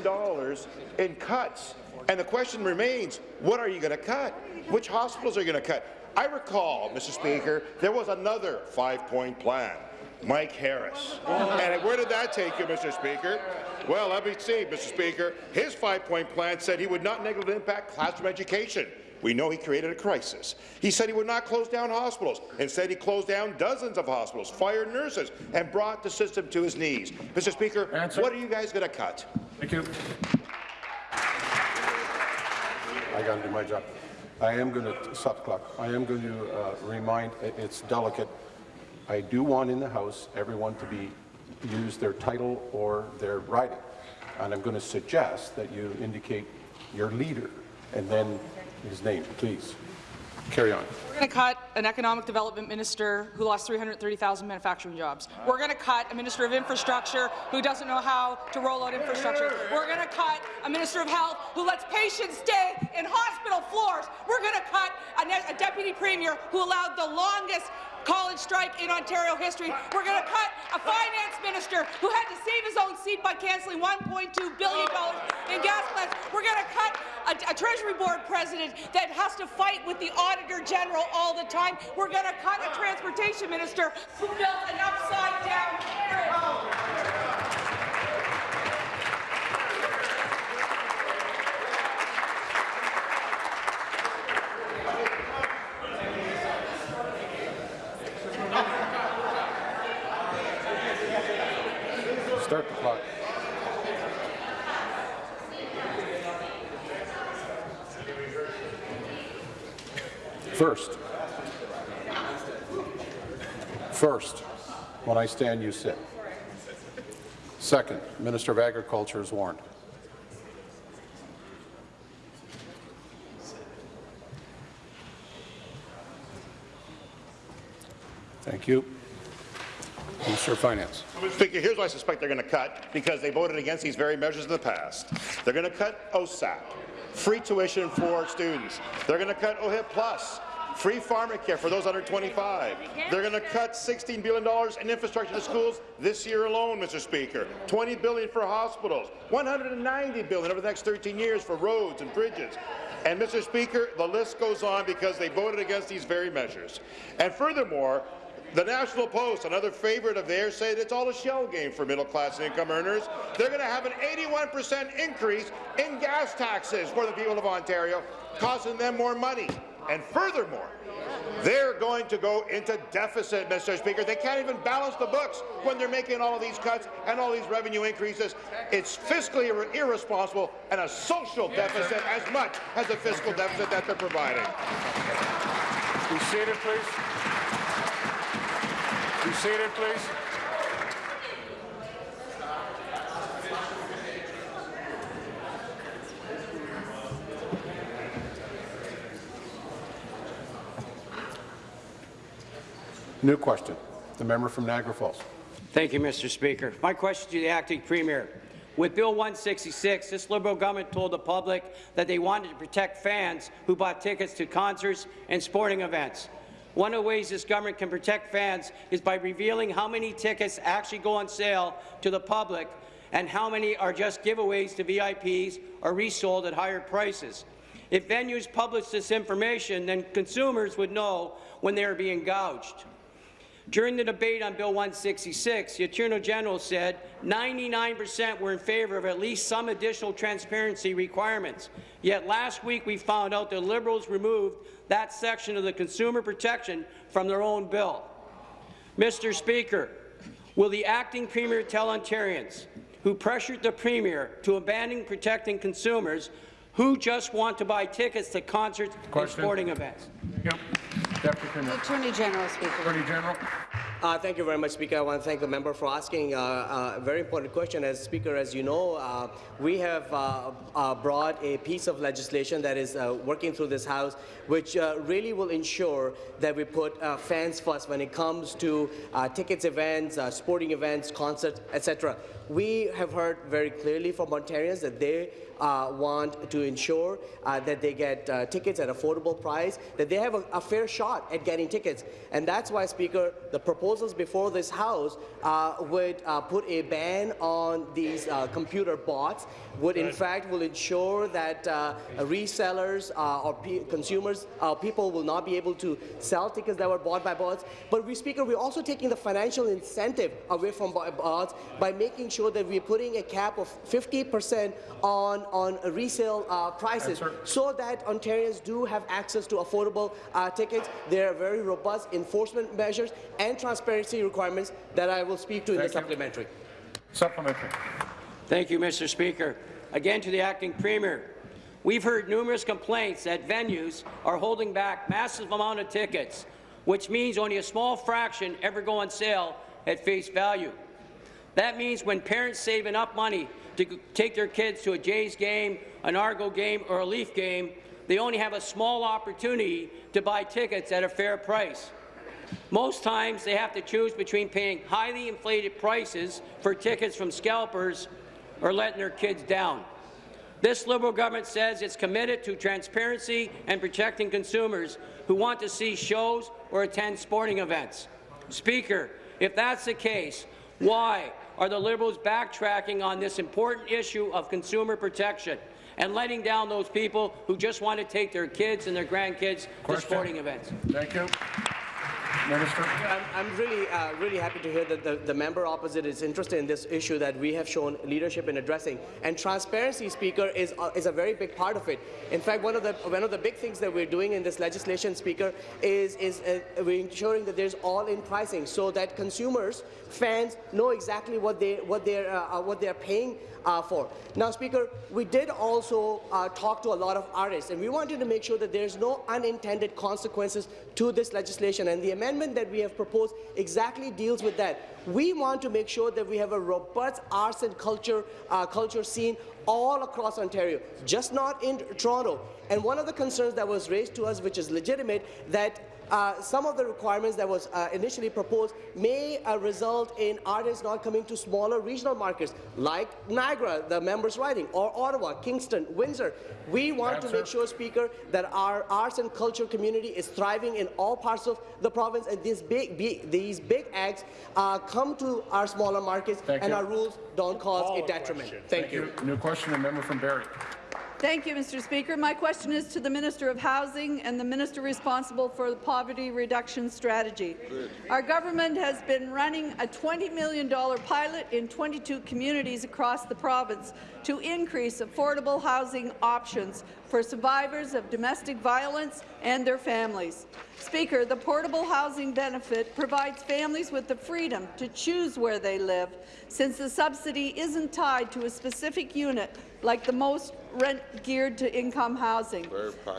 in cuts. And the question remains, what are you going to cut? Which hospitals are you going to cut? I recall, Mr. Speaker, there was another five-point plan. Mike Harris. And where did that take you, Mr. Speaker? Well, let me see, Mr. Speaker. His five-point plan said he would not negatively impact classroom education. We know he created a crisis. He said he would not close down hospitals. Instead, he closed down dozens of hospitals, fired nurses, and brought the system to his knees. Mr. Speaker, Answer. what are you guys going to cut? Thank you. I got to do my job. I am going to stop the clock. I am going to uh, remind. It's delicate. I do want in the House everyone to be use their title or their writing. and I'm going to suggest that you indicate your leader and then his name, please. Carry on. We're going to cut an economic development minister who lost 330,000 manufacturing jobs. We're going to cut a minister of infrastructure who doesn't know how to roll out infrastructure. We're going to cut a minister of health who lets patients stay in hospital floors. We're going to cut a, a deputy premier who allowed the longest college strike in Ontario history. We're going to cut a finance minister who had to save his own seat by cancelling $1.2 billion in gas plants. We're going to cut a, a Treasury Board president that has to fight with the Auditor General all the time. We're going to cut a transportation minister who built an upside-down carriage. when I stand, you sit. Second, Minister of Agriculture is warned. Thank you. Minister of Finance. Speaker, here's what I suspect they're going to cut, because they voted against these very measures in the past. They're going to cut OSAP, free tuition for students. They're going to cut OHIP Plus, free pharmacare for those under 25. They're going to cut $16 billion in infrastructure to schools this year alone, Mr. Speaker. 20 billion for hospitals, 190 billion over the next 13 years for roads and bridges. And, Mr. Speaker, the list goes on because they voted against these very measures. And furthermore, the National Post, another favorite of theirs, said it's all a shell game for middle-class income earners. They're going to have an 81% increase in gas taxes for the people of Ontario, costing them more money. And furthermore, they're going to go into deficit, Mr. Speaker. They can't even balance the books when they're making all of these cuts and all these revenue increases. It's fiscally ir irresponsible and a social deficit as much as a fiscal deficit that they're providing. Be seated, please. Be seated, please. New question. The member from Niagara Falls. Thank you, Mr. Speaker. My question to the acting premier. With Bill 166, this Liberal government told the public that they wanted to protect fans who bought tickets to concerts and sporting events. One of the ways this government can protect fans is by revealing how many tickets actually go on sale to the public and how many are just giveaways to VIPs or resold at higher prices. If venues publish this information, then consumers would know when they are being gouged. During the debate on Bill 166, the Attorney General said 99% were in favour of at least some additional transparency requirements. Yet last week we found out the Liberals removed that section of the consumer protection from their own bill. Mr. Speaker, will the acting Premier tell Ontarians who pressured the Premier to abandon protecting consumers who just want to buy tickets to concerts Question. and sporting events? Yep. Deputy Premier. Attorney General, Speaker. Attorney General. Uh, thank you very much, Speaker. I want to thank the member for asking uh, uh, a very important question. As Speaker, as you know, uh, we have uh, uh, brought a piece of legislation that is uh, working through this House, which uh, really will ensure that we put uh, fans first when it comes to uh, tickets events, uh, sporting events, concerts, etc. We have heard very clearly from Ontarians that they uh, want to ensure uh, that they get uh, tickets at affordable price, that they have a, a, fair shot at getting tickets. And that's why, Speaker, the proposals before this House uh, would uh, put a ban on these uh, computer bots, would in fact will ensure that resellers or consumers, people will not be able to sell tickets that were bought by bots. But, we, Speaker, we're also taking the financial incentive away from bots by making sure that we're putting a cap of 50 percent on on resale uh, prices so that Ontarians do have access to affordable uh, tickets. There are very robust enforcement measures and transparency requirements that I will speak to in Thank the you. supplementary. Supplementary. Thank you, Mr. Speaker. Again to the acting premier. We've heard numerous complaints that venues are holding back massive amount of tickets, which means only a small fraction ever go on sale at face value. That means when parents save enough money to take their kids to a Jays game, an Argo game, or a Leaf game, they only have a small opportunity to buy tickets at a fair price. Most times they have to choose between paying highly inflated prices for tickets from scalpers or letting their kids down. This Liberal government says it's committed to transparency and protecting consumers who want to see shows or attend sporting events. Speaker, if that's the case, why are the Liberals backtracking on this important issue of consumer protection and letting down those people who just want to take their kids and their grandkids Question. to sporting events? Thank you. Minister. I'm, really, uh, really happy to hear that the, the member opposite is interested in this issue that we have shown leadership in addressing. And transparency, Speaker, is, uh, is a very big part of it. In fact, one of the one of the big things that we're doing in this legislation, Speaker, is is uh, we're ensuring that there's all-in pricing, so that consumers, fans, know exactly what they what they're uh, what they're paying uh, for. Now, Speaker, we did also uh, talk to a lot of artists, and we wanted to make sure that there's no unintended consequences to this legislation. And the amendment that we have proposed exactly deals with that. We want to make sure that we have a robust arts and culture uh, culture scene all across Ontario, just not in Toronto. And one of the concerns that was raised to us, which is legitimate, that uh, some of the requirements that was uh, initially proposed may uh, result in artists not coming to smaller regional markets like Niagara, the members writing, or Ottawa, Kingston, Windsor. We want to make sure, Speaker, that our arts and culture community is thriving in all parts of the province, and these big, big these big acts uh, come to our smaller markets, Thank and you. our rules don't cause a detriment. Thank, you. New question, the member from Barrie. Thank you, Mr. Speaker. My question is to the Minister of Housing and the Minister responsible for the poverty reduction strategy. Our government has been running a $20 million pilot in 22 communities across the province to increase affordable housing options for survivors of domestic violence and their families. Speaker, the portable housing benefit provides families with the freedom to choose where they live, since the subsidy isn't tied to a specific unit like the most rent geared to income housing.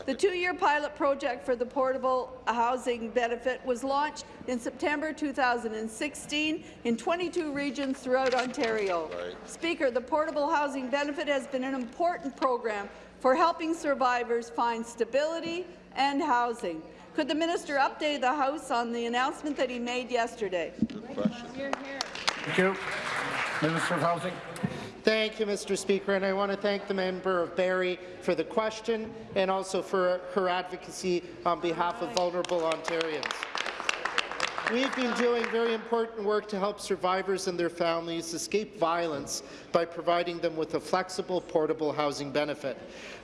The two-year pilot project for the portable housing benefit was launched in September 2016 in 22 regions throughout Ontario. Speaker, the portable housing benefit has been an important program for helping survivors find stability and housing. Could the minister update the House on the announcement that he made yesterday? Good question. Thank you. Minister of Housing. Thank you, Mr. Speaker, and I want to thank the member of Barrie for the question and also for her advocacy on behalf of vulnerable Ontarians. We've been doing very important work to help survivors and their families escape violence by providing them with a flexible, portable housing benefit.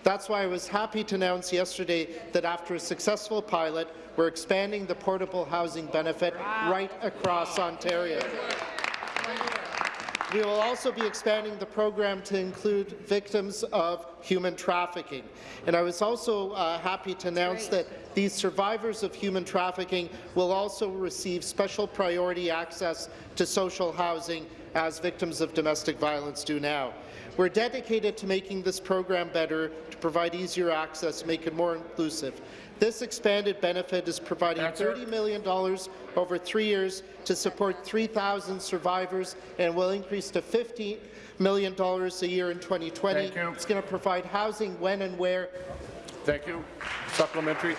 That's why I was happy to announce yesterday that after a successful pilot, we're expanding the portable housing benefit right across Ontario. We will also be expanding the program to include victims of human trafficking. And I was also uh, happy to announce that these survivors of human trafficking will also receive special priority access to social housing as victims of domestic violence do now. We're dedicated to making this program better, to provide easier access, make it more inclusive. This expanded benefit is providing $30 million over three years to support 3,000 survivors and will increase to $50 million a year in 2020. It's going to provide housing when and where. Thank you. Supplementary.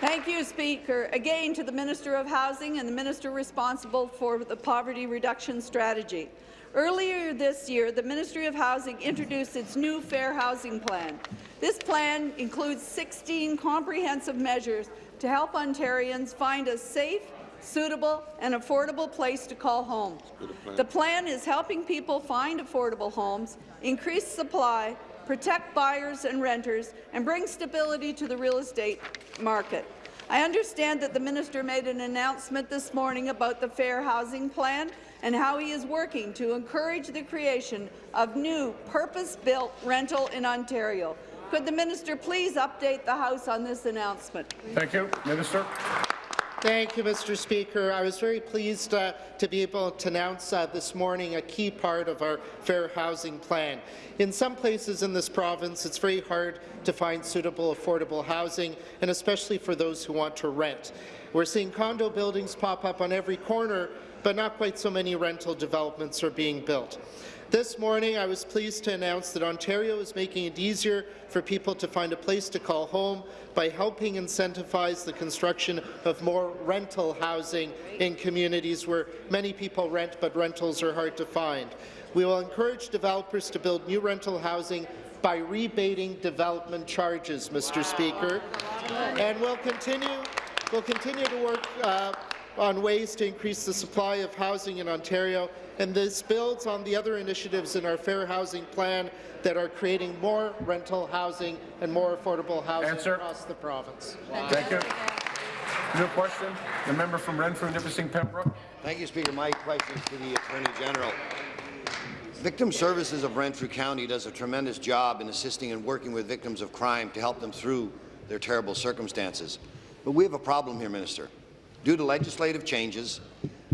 Thank you, Speaker. Again, to the Minister of Housing and the Minister responsible for the poverty reduction strategy. Earlier this year, the Ministry of Housing introduced its new Fair Housing Plan. This plan includes 16 comprehensive measures to help Ontarians find a safe, suitable and affordable place to call home. The plan is helping people find affordable homes, increase supply, protect buyers and renters, and bring stability to the real estate market. I understand that the minister made an announcement this morning about the Fair Housing Plan and how he is working to encourage the creation of new purpose-built rental in Ontario. Could the minister please update the House on this announcement? Thank you. Minister. Thank you, Mr. Speaker. I was very pleased uh, to be able to announce uh, this morning a key part of our Fair Housing Plan. In some places in this province, it's very hard to find suitable, affordable housing, and especially for those who want to rent. We're seeing condo buildings pop up on every corner, but not quite so many rental developments are being built. This morning, I was pleased to announce that Ontario is making it easier for people to find a place to call home by helping incentivize the construction of more rental housing in communities where many people rent, but rentals are hard to find. We will encourage developers to build new rental housing by rebating development charges, Mr. Speaker, and we'll continue, we'll continue to work uh, on ways to increase the supply of housing in Ontario, and this builds on the other initiatives in our Fair Housing Plan that are creating more rental housing and more affordable housing Answer. across the province. Thank you. New question. The member from Renfrew, Nipissing, Pembroke. Thank you, Speaker. My question is to the Attorney General. Victim Services of Renfrew County does a tremendous job in assisting and working with victims of crime to help them through their terrible circumstances. But we have a problem here, Minister. Due to legislative changes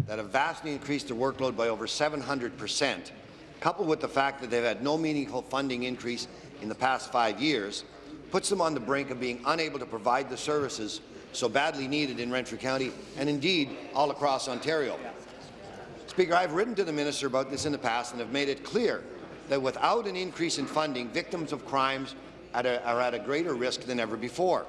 that have vastly increased their workload by over 700 percent, coupled with the fact that they've had no meaningful funding increase in the past five years, puts them on the brink of being unable to provide the services so badly needed in Renfrew County and indeed all across Ontario. Speaker, I've written to the minister about this in the past and have made it clear that without an increase in funding, victims of crimes are at a greater risk than ever before.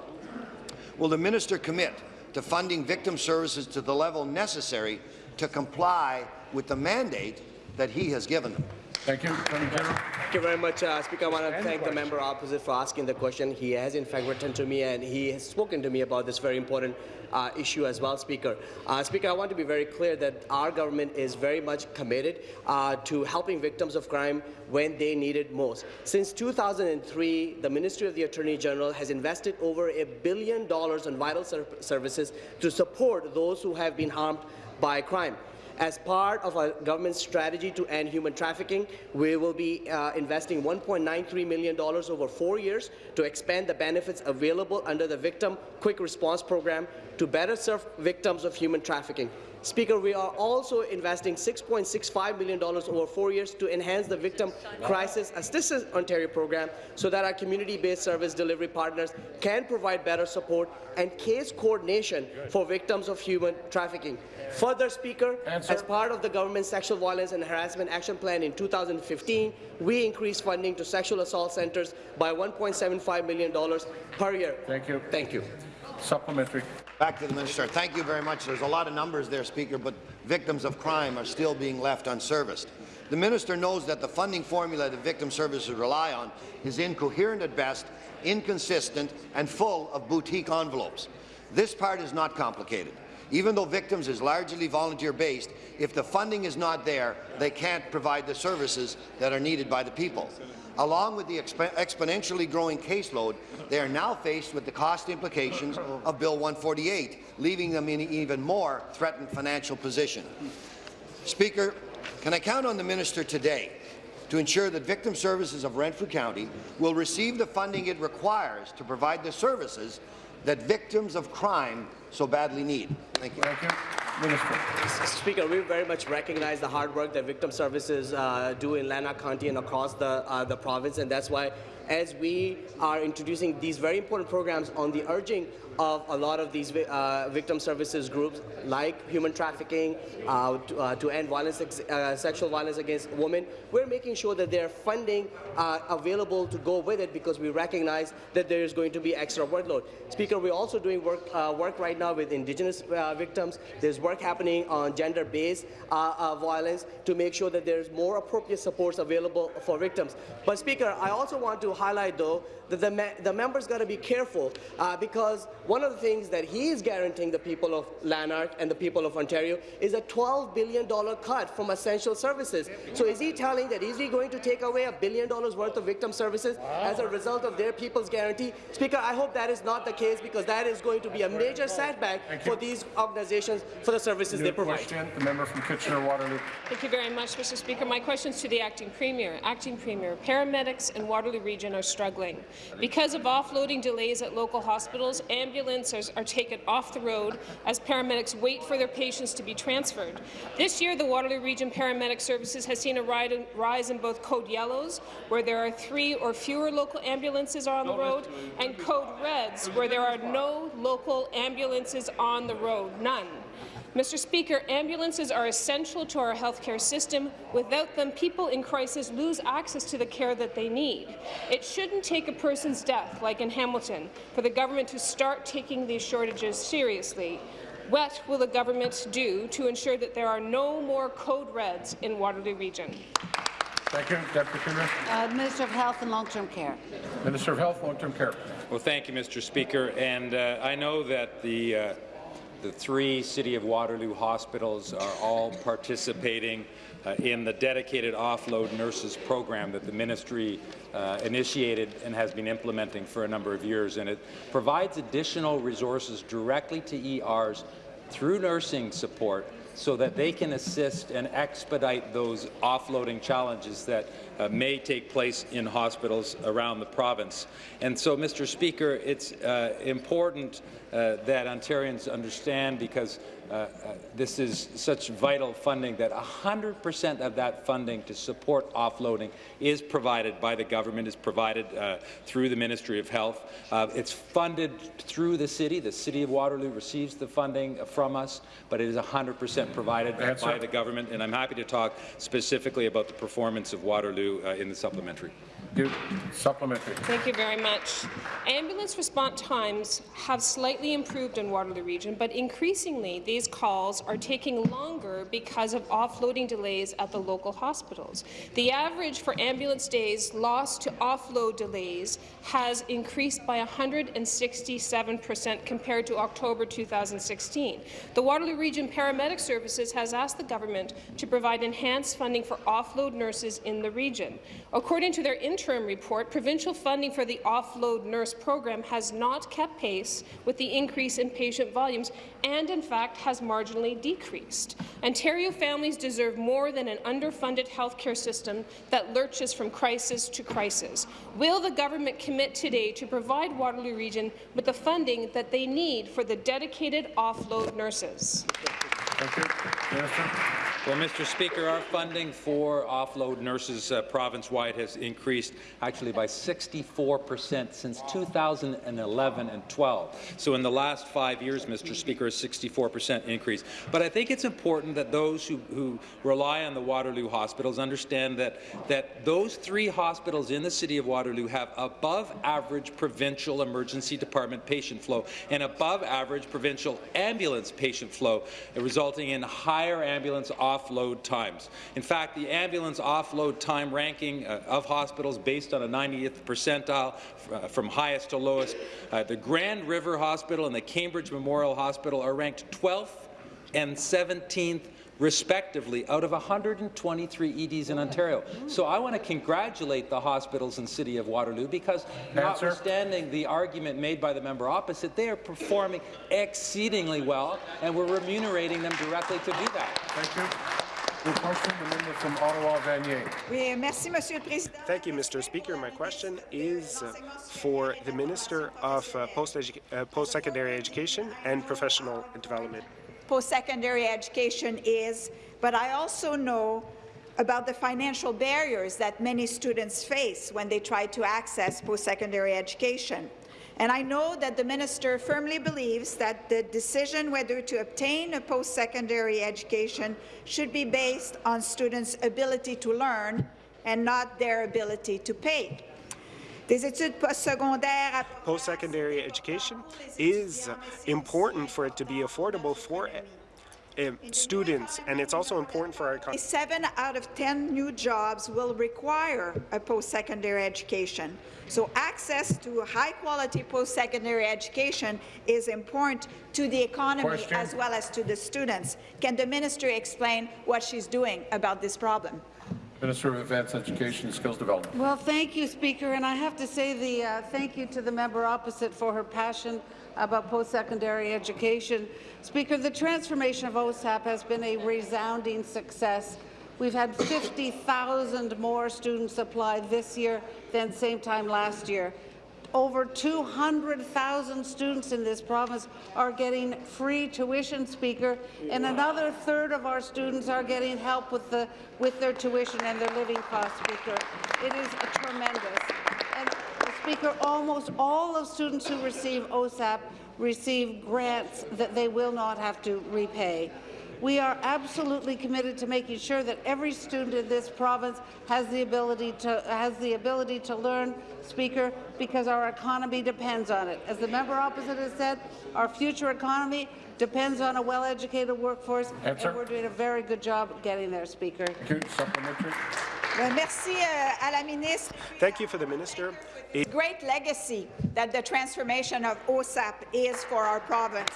Will the minister commit to funding victim services to the level necessary to comply with the mandate that he has given them? Thank you. Attorney General. Thank you very much, uh, Speaker. I want to thank the member opposite for asking the question. He has, in fact, written to me and he has spoken to me about this very important uh, issue as well, Speaker. Uh, Speaker, I want to be very clear that our government is very much committed uh, to helping victims of crime when they need it most. Since 2003, the Ministry of the Attorney General has invested over a billion dollars in vital ser services to support those who have been harmed by crime. As part of our government's strategy to end human trafficking, we will be uh, investing $1.93 million over four years to expand the benefits available under the Victim Quick Response Program to better serve victims of human trafficking. Speaker, we are also investing $6.65 million over four years to enhance the Victim Crisis Assistance Ontario program so that our community-based service delivery partners can provide better support and case coordination for victims of human trafficking. Further, Speaker, Answer. as part of the government's Sexual Violence and Harassment Action Plan in 2015, we increased funding to sexual assault centres by $1.75 million per year. Thank you. Thank you. Supplementary. Back to the minister. Thank you very much. There's a lot of numbers there, Speaker, but victims of crime are still being left unserviced. The minister knows that the funding formula that victim services rely on is incoherent at best, inconsistent, and full of boutique envelopes. This part is not complicated. Even though victims is largely volunteer-based, if the funding is not there, they can't provide the services that are needed by the people. Along with the exp exponentially growing caseload, they are now faced with the cost implications of Bill 148, leaving them in an even more threatened financial position. Speaker, can I count on the minister today to ensure that Victim Services of Renfrew County will receive the funding it requires to provide the services that victims of crime so badly need? Thank you. Thank you. Minister. Speaker, we very much recognize the hard work that victim services uh, do in Lanark County and across the, uh, the province, and that's why as we are introducing these very important programs on the urging of a lot of these uh, victim services groups, like human trafficking, uh, to, uh, to, end violence, uh, sexual violence against women, we're making sure that there's funding uh, available to go with it because we recognize that there is going to be extra workload. Speaker, we're also doing work, uh, work right now with Indigenous victims. There's work happening on gender-based violence to make sure that there's more appropriate supports available for victims. But Speaker, I also want to highlight, though, that the, me the members got to be careful because one of the things that he is guaranteeing the people of Lanark and the people of Ontario is a $12 billion cut from essential services. So is he telling that is he going to take away a billion dollars worth of victim services as a result of their people's guarantee? Speaker, I hope that is not the case because that is going to be a major setback for these organizations for the services New they provide. question, the member from Kitchener-Waterloo. Thank you very much, Mr. Speaker. My question is to the Acting Premier. Acting Premier, paramedics in Waterloo Region are struggling. Because of offloading delays at local hospitals, ambulances are taken off the road as paramedics wait for their patients to be transferred. This year, the Waterloo Region Paramedic Services has seen a rise in both code yellows, where there are three or fewer local ambulances on the road, and code reds, where there are no local ambulances on the road, none. Mr. Speaker, ambulances are essential to our healthcare system. Without them, people in crisis lose access to the care that they need. It shouldn't take a person's death, like in Hamilton, for the government to start taking these shortages seriously. What will the government do to ensure that there are no more code reds in Waterloo Region? Thank you. Deputy Premier. Uh, Minister of Health and Long-Term Care. Minister of Health, Long-Term Care. Well, thank you, Mr. Speaker. And uh, I know that the uh, the three City of Waterloo hospitals are all participating uh, in the dedicated offload nurses program that the ministry uh, initiated and has been implementing for a number of years. And it provides additional resources directly to ERs through nursing support so that they can assist and expedite those offloading challenges that uh, may take place in hospitals around the province. And so, Mr. Speaker, it's uh, important uh, that Ontarians understand because uh, uh, this is such vital funding that 100% of that funding to support offloading is provided by the government, is provided uh, through the Ministry of Health. Uh, it's funded through the city. The City of Waterloo receives the funding from us, but it is 100% provided by the government, and I'm happy to talk specifically about the performance of Waterloo Waterloo uh, in the supplementary. Supplementary. Thank you very much. Ambulance response times have slightly improved in Waterloo Region, but increasingly calls are taking longer because of offloading delays at the local hospitals. The average for ambulance days lost to offload delays has increased by 167 percent compared to October 2016. The Waterloo Region Paramedic Services has asked the government to provide enhanced funding for offload nurses in the region. According to their interim report, provincial funding for the offload nurse program has not kept pace with the increase in patient volumes and, in fact, has marginally decreased. Ontario families deserve more than an underfunded healthcare system that lurches from crisis to crisis. Will the government commit today to provide Waterloo Region with the funding that they need for the dedicated offload nurses? Well, Mr. Speaker, our funding for offload nurses uh, province-wide has increased actually by 64 percent since 2011 and 12. So in the last five years, Mr. Speaker, a 64 percent increase. But I think it's important that those who, who rely on the Waterloo hospitals understand that, that those three hospitals in the city of Waterloo have above-average provincial emergency department patient flow and above-average provincial ambulance patient flow, resulting in higher ambulance offload times. In fact, the ambulance offload time ranking uh, of hospitals based on a 90th percentile uh, from highest to lowest, uh, the Grand River Hospital and the Cambridge Memorial Hospital are ranked 12th and 17th respectively, out of 123 EDs in Ontario. So I want to congratulate the hospitals in the City of Waterloo because notwithstanding the argument made by the member opposite, they are performing exceedingly well, and we're remunerating them directly to do that. Thank you. New question, the member from Ottawa, Vanier. Oui, merci, Monsieur le Président. Thank you, Mr. Speaker. My question is uh, for the Minister of uh, Post-Secondary uh, Post Education and Professional Development. Post-secondary education is, but I also know about the financial barriers that many students face when they try to access post-secondary education. And I know that the minister firmly believes that the decision whether to obtain a post-secondary education should be based on students' ability to learn and not their ability to pay. Des études postsecondaires Post-secondary education is important for it to be affordable for uh, students, and it's also important for our economy. Seven out of 10 new jobs will require a post-secondary education. So access to high-quality post-secondary education is important to the economy Question. as well as to the students. Can the minister explain what she's doing about this problem? Minister of Advanced Education and Skills Development. Well, thank you, Speaker, and I have to say the uh, thank you to the member opposite for her passion about post-secondary education. Speaker, the transformation of OSAP has been a resounding success. We've had 50,000 more students apply this year than same time last year. Over 200,000 students in this province are getting free tuition, Speaker, and another third of our students are getting help with, the, with their tuition and their living costs, Speaker. It is tremendous. And, Speaker, almost all of students who receive OSAP receive grants that they will not have to repay. We are absolutely committed to making sure that every student in this province has the ability to has the ability to learn, Speaker, because our economy depends on it. As the member opposite has said, our future economy depends on a well-educated workforce, Answer. and we're doing a very good job getting there, Speaker. Thank you. Supplementary. Merci uh, à la ministre. Thank you for the minister. It Great legacy that the transformation of OSAP is for our province.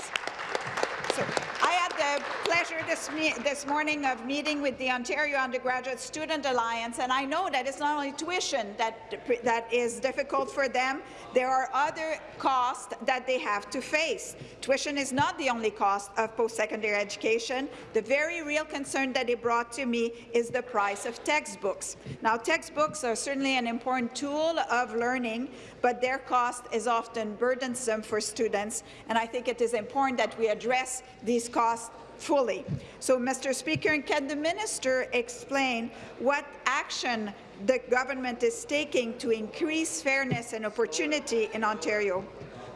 I had the pleasure this, this morning of meeting with the Ontario Undergraduate Student Alliance, and I know that it's not only tuition that, that is difficult for them, there are other costs that they have to face. Tuition is not the only cost of post-secondary education. The very real concern that it brought to me is the price of textbooks. Now, textbooks are certainly an important tool of learning, but their cost is often burdensome for students, and I think it is important that we address these costs fully. So, Mr. Speaker, can the minister explain what action the government is taking to increase fairness and opportunity in Ontario?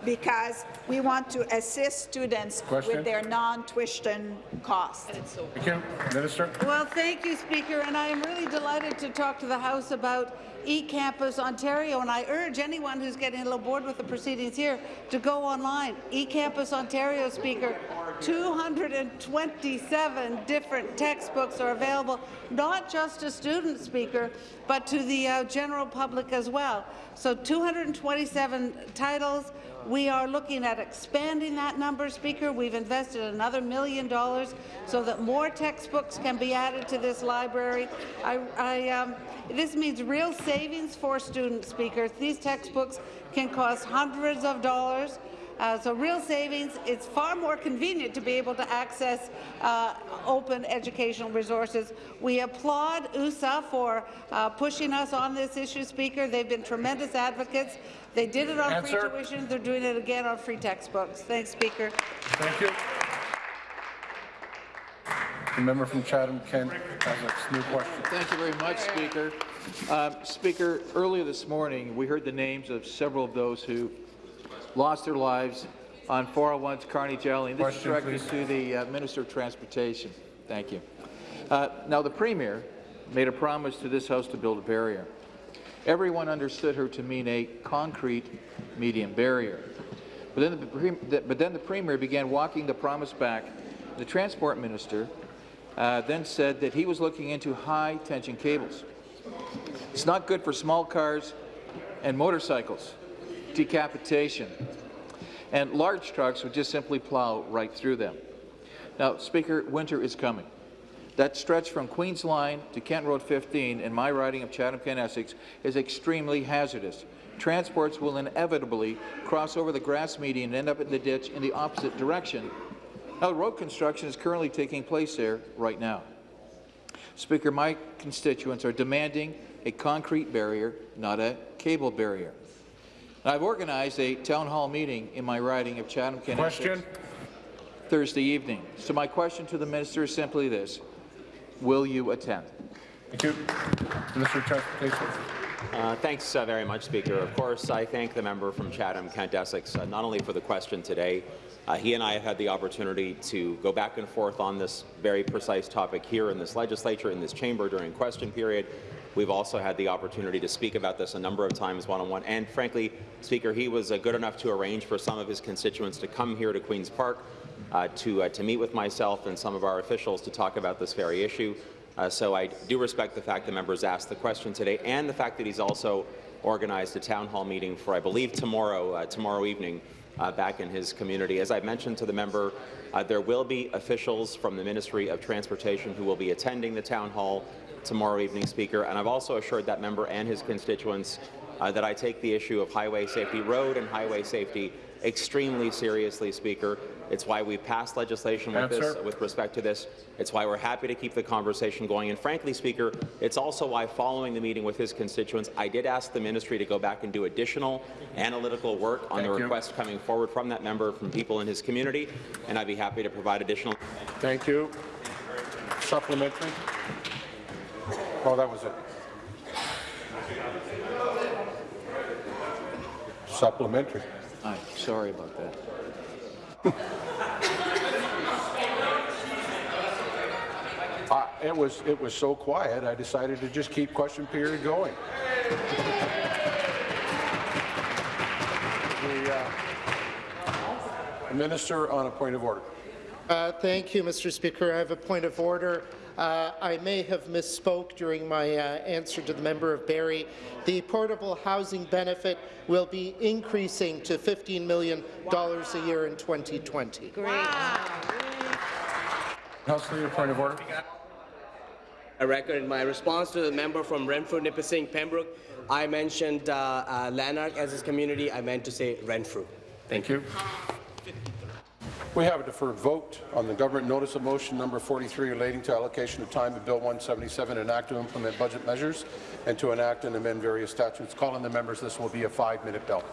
Because we want to assist students Question? with their non-tuition costs. Thank you. Minister? Well, thank you, Speaker, and I am really delighted to talk to the House about eCampus Ontario, and I urge anyone who's getting a little bored with the proceedings here to go online. eCampus Ontario, Speaker, 227 different textbooks are available, not just to students, Speaker, but to the uh, general public as well. So 227 titles. We are looking at expanding that number, Speaker. We've invested another million dollars so that more textbooks can be added to this library. I, I, um, this means real savings for students, Speaker. These textbooks can cost hundreds of dollars. Uh, so real savings. It's far more convenient to be able to access uh, open educational resources. We applaud OUSA for uh, pushing us on this issue, Speaker. They've been tremendous advocates. They did it on Answer. free tuition. They're doing it again on free textbooks. Thanks, Speaker. Thank you. The member from Chatham-Kent has a new question. Thank you very much, Speaker. Uh, Speaker, earlier this morning, we heard the names of several of those who lost their lives on 401's Carnage Alley. And this Question, is directed please. to the uh, Minister of Transportation. Thank you. Uh, now, the Premier made a promise to this House to build a barrier. Everyone understood her to mean a concrete medium barrier. But then the, but then the Premier began walking the promise back. The Transport Minister uh, then said that he was looking into high-tension cables. It's not good for small cars and motorcycles. Decapitation. And large trucks would just simply plow right through them. Now, Speaker, winter is coming. That stretch from Queens Line to Kent Road 15 in my riding of Chatham-Kent, Essex is extremely hazardous. Transports will inevitably cross over the grass median and end up in the ditch in the opposite direction. Now, road construction is currently taking place there right now. Speaker, my constituents are demanding a concrete barrier, not a cable barrier. And I've organized a town hall meeting in my riding of Chatham-Kent. Thursday evening. So my question to the minister is simply this. Will you attend? Thank you. Minister of Transportation. Uh, thanks uh, very much, Speaker. Of course, I thank the member from Chatham, Kent Essex, uh, not only for the question today. Uh, he and I have had the opportunity to go back and forth on this very precise topic here in this legislature, in this chamber during question period. We've also had the opportunity to speak about this a number of times one-on-one. And frankly, Speaker, he was uh, good enough to arrange for some of his constituents to come here to Queen's Park uh, to, uh, to meet with myself and some of our officials to talk about this very issue. Uh, so I do respect the fact the members asked the question today and the fact that he's also organized a town hall meeting for, I believe, tomorrow, uh, tomorrow evening uh, back in his community. As I mentioned to the member, uh, there will be officials from the Ministry of Transportation who will be attending the town hall tomorrow evening, Speaker, and I've also assured that member and his constituents uh, that I take the issue of highway safety, road and highway safety, extremely seriously, Speaker. It's why we passed legislation with this, with respect to this. It's why we're happy to keep the conversation going. And frankly, Speaker, it's also why, following the meeting with his constituents, I did ask the ministry to go back and do additional analytical work on Thank the you. request coming forward from that member, from people in his community, and I'd be happy to provide additional. Thank you. Supplementary. Oh, that was it. Supplementary. Aye, sorry about that. Uh, It was, it was so quiet, I decided to just keep question period going. The uh, Minister on a point of order. Uh, Thank you, Mr. Speaker. I have a point of order. Uh, I may have misspoke during my uh, answer to the member of Barrie. The portable housing benefit will be increasing to $15 million a year in 2020. Great. House Leader, point of order. A record in my response to the member from Renfrew, Nipissing, Pembroke, I mentioned uh, uh, Lanark as his community. I meant to say Renfrew. Thank you. We have a deferred vote on the government notice of motion number 43 relating to allocation of time of Bill 177, an act to implement budget measures and to enact and amend various statutes. Calling the members, this will be a five-minute bill.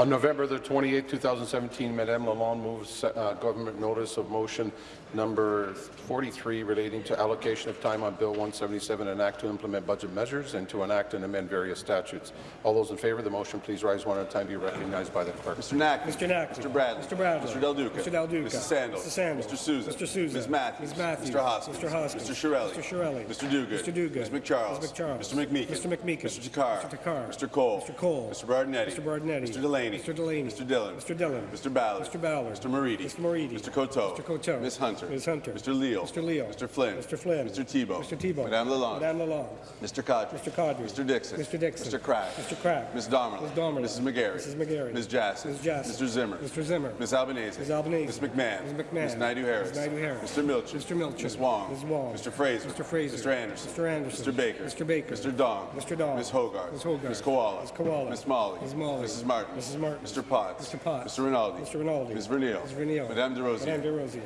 On November the 28th, 2017, Madame Lalonde moves uh, government notice of motion number 43 relating to allocation of time on Bill 177, an act to implement budget measures and to enact and amend various statutes. All those in favour of the motion, please rise one at a time. Be recognized by the clerk. Mr. Knack. Mr. Knack. Mr. Bradley. Mr. Bradley. Mr. Del Duca. Mr. Del Duca. Mrs. Sandals. Mr. Sandals. Mr. Sousa. Mr. Sousa. Ms. Matthews. Ms. Matthews. Mr. Hoskins. Mr. Hoskins. Mr. Chiarelli. Mr. Chiarelli. Mr. Duguid. Mr. Duguid. Ms. McCharles. Ms. McCharles. Mr. McMeekin. Mr. McMeekin. Mr. Takhar. Mr. Takhar. Mr. Colle. Mr. Colle. Mr. Berardinetti. Mr. Berardinetti. Mr. Delaney. Mr. Delaney. Mr. Dhillon. Mr. Dhillon. Mr. Ballard. Mr. Ballard. Mr. Moridi. Mr. Moridi. Mr. Coteau. Mr. Coteau. Ms. Hunter. Ms. Hunter. Mr. Leal. Mr. Leal. Mr. Flynn. Mr. Flynn. Mr. Thibeault. Mr. Thibeault. Madame Lalonde. Madame Lalonde. Mr. Qaadri. Mr. Qaadri. Mr. Dickson. Mr. Dickson. Mr. Crack. Mr. Crack. Ms. Damerla. Ms. Damerla. Mrs. McGarry. Mrs. McGarry. Ms. Jaczek. Ms. Jaczek. Mr. Zimmer. Mr. Zimmer. Ms. Albanese. Ms. Albanese. Ms. McMahon. Ms. McMahon. Ms. Naidoo-Harris. Ms. Naidoo-Harris. Mr. Milczyn. Mr. Milczyn. Ms. Wong. Ms. Wong. Mr. Fraser. Mr. Fraser. Mr. Anderson. Mr. Anderson. Mr. Baker. Mr. Baker. Mr. Dong. Mr. Dong. Ms. Hoggarth. Ms. Hoggarth. Ms. Kiwala. Ms. Kiwala. Ms. Malhi. Ms. Malhi. Mrs. Martin. Mrs. Martin. Mr. Potts. Mr. Potts. Mr. Rinaldi. Mr. Rinaldi. Ms. Vernile. Ms. Vernile. Madame Des Rosiers. Madame Des Rosiers.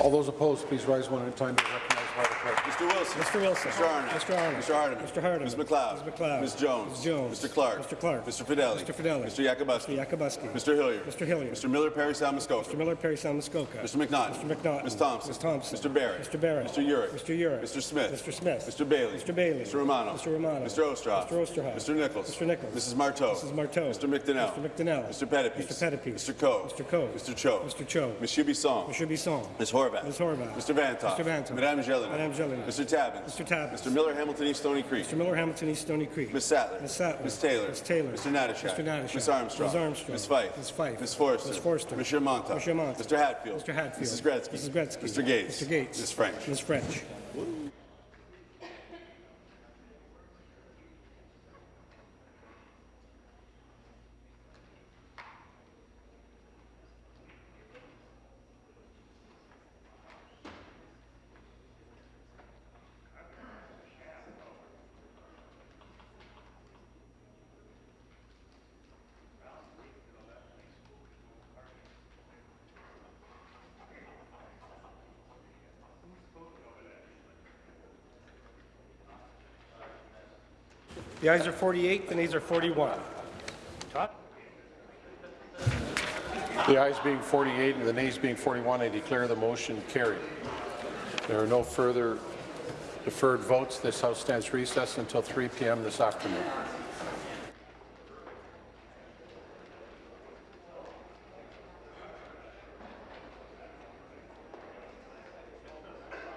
All those opposed, please rise one at a time. Be recognized by the clerk. Mr. Wilson. Mr. Wilson. Mr. Arnott. Mr. Arnott. Mr. Hardeman. Mr. Hardeman. Ms. MacLeod. Ms. MacLeod. Ms. Jones. Ms. Jones. Mr. Clark. Mr. Clark. Mr. Fedeli. Mr. Fedeli. Mr. Yakabuski. Mr. Yakabuski. Mr. Hillier. Mr. Hillier. Mr. Miller Perry Salmuskoka. Mr. Miller, Parry Sound, Muskoka. Mr. McNaughton. Mr. McNaughton. Ms. Thompson. Ms. Thompson. Mr. Barrett. Mr. Barrett. Mr. Yurek. Mr. Yurek. Mr. Smith. Mr. Smith. Mr. Bailey. Mr. Bailey. Mr. Romano. Mr. Romano. Mr. Oosterhoff. Mr. Oosterhoff. Mr. Nicholls. Mr. Nicholls. Mrs. Martow. Mrs. Martow. Mr. McDonell. Mr. McDonell. Mr. Pettapiece. Mr. Pettapiece. Mr. Coe. Mr. Coe. Mr. Cho. Mr. Cho. Monsieur Bisson. Mr. Bisson. Ms. Horwath. Ms. Horwath. Mr. Vanthof. Mr. Vanthof. Madame Gélinas. Madame Mr. Tabuns. Mr. Tabuns. Mr. Miller Hamilton East Stoney Creek. Mr. Miller, Hamilton East, Stoney Creek. Ms. Sattler. Ms. Sattler. Ms. Taylor. Ms. Taylor. Mr. Natyshak. Mr. Natyshak. Ms. Armstrong. Ms. Armstrong. Ms. Fife. Ms. Fife. Ms. Forster. Ms. Forster. Mr. Mantha. Mr. Mantha. Mr. Hatfield. Mr. Hatfield. Mrs. Gretzky. Mrs. Gretzky. Mr. Gates. Mr. Gates. Ms. French. Ms. French. The ayes are 48, the nays are 41. Todd? The ayes being 48 and the nays being 41, I declare the motion carried. There are no further deferred votes. This House stands recessed until 3 p.m. this afternoon.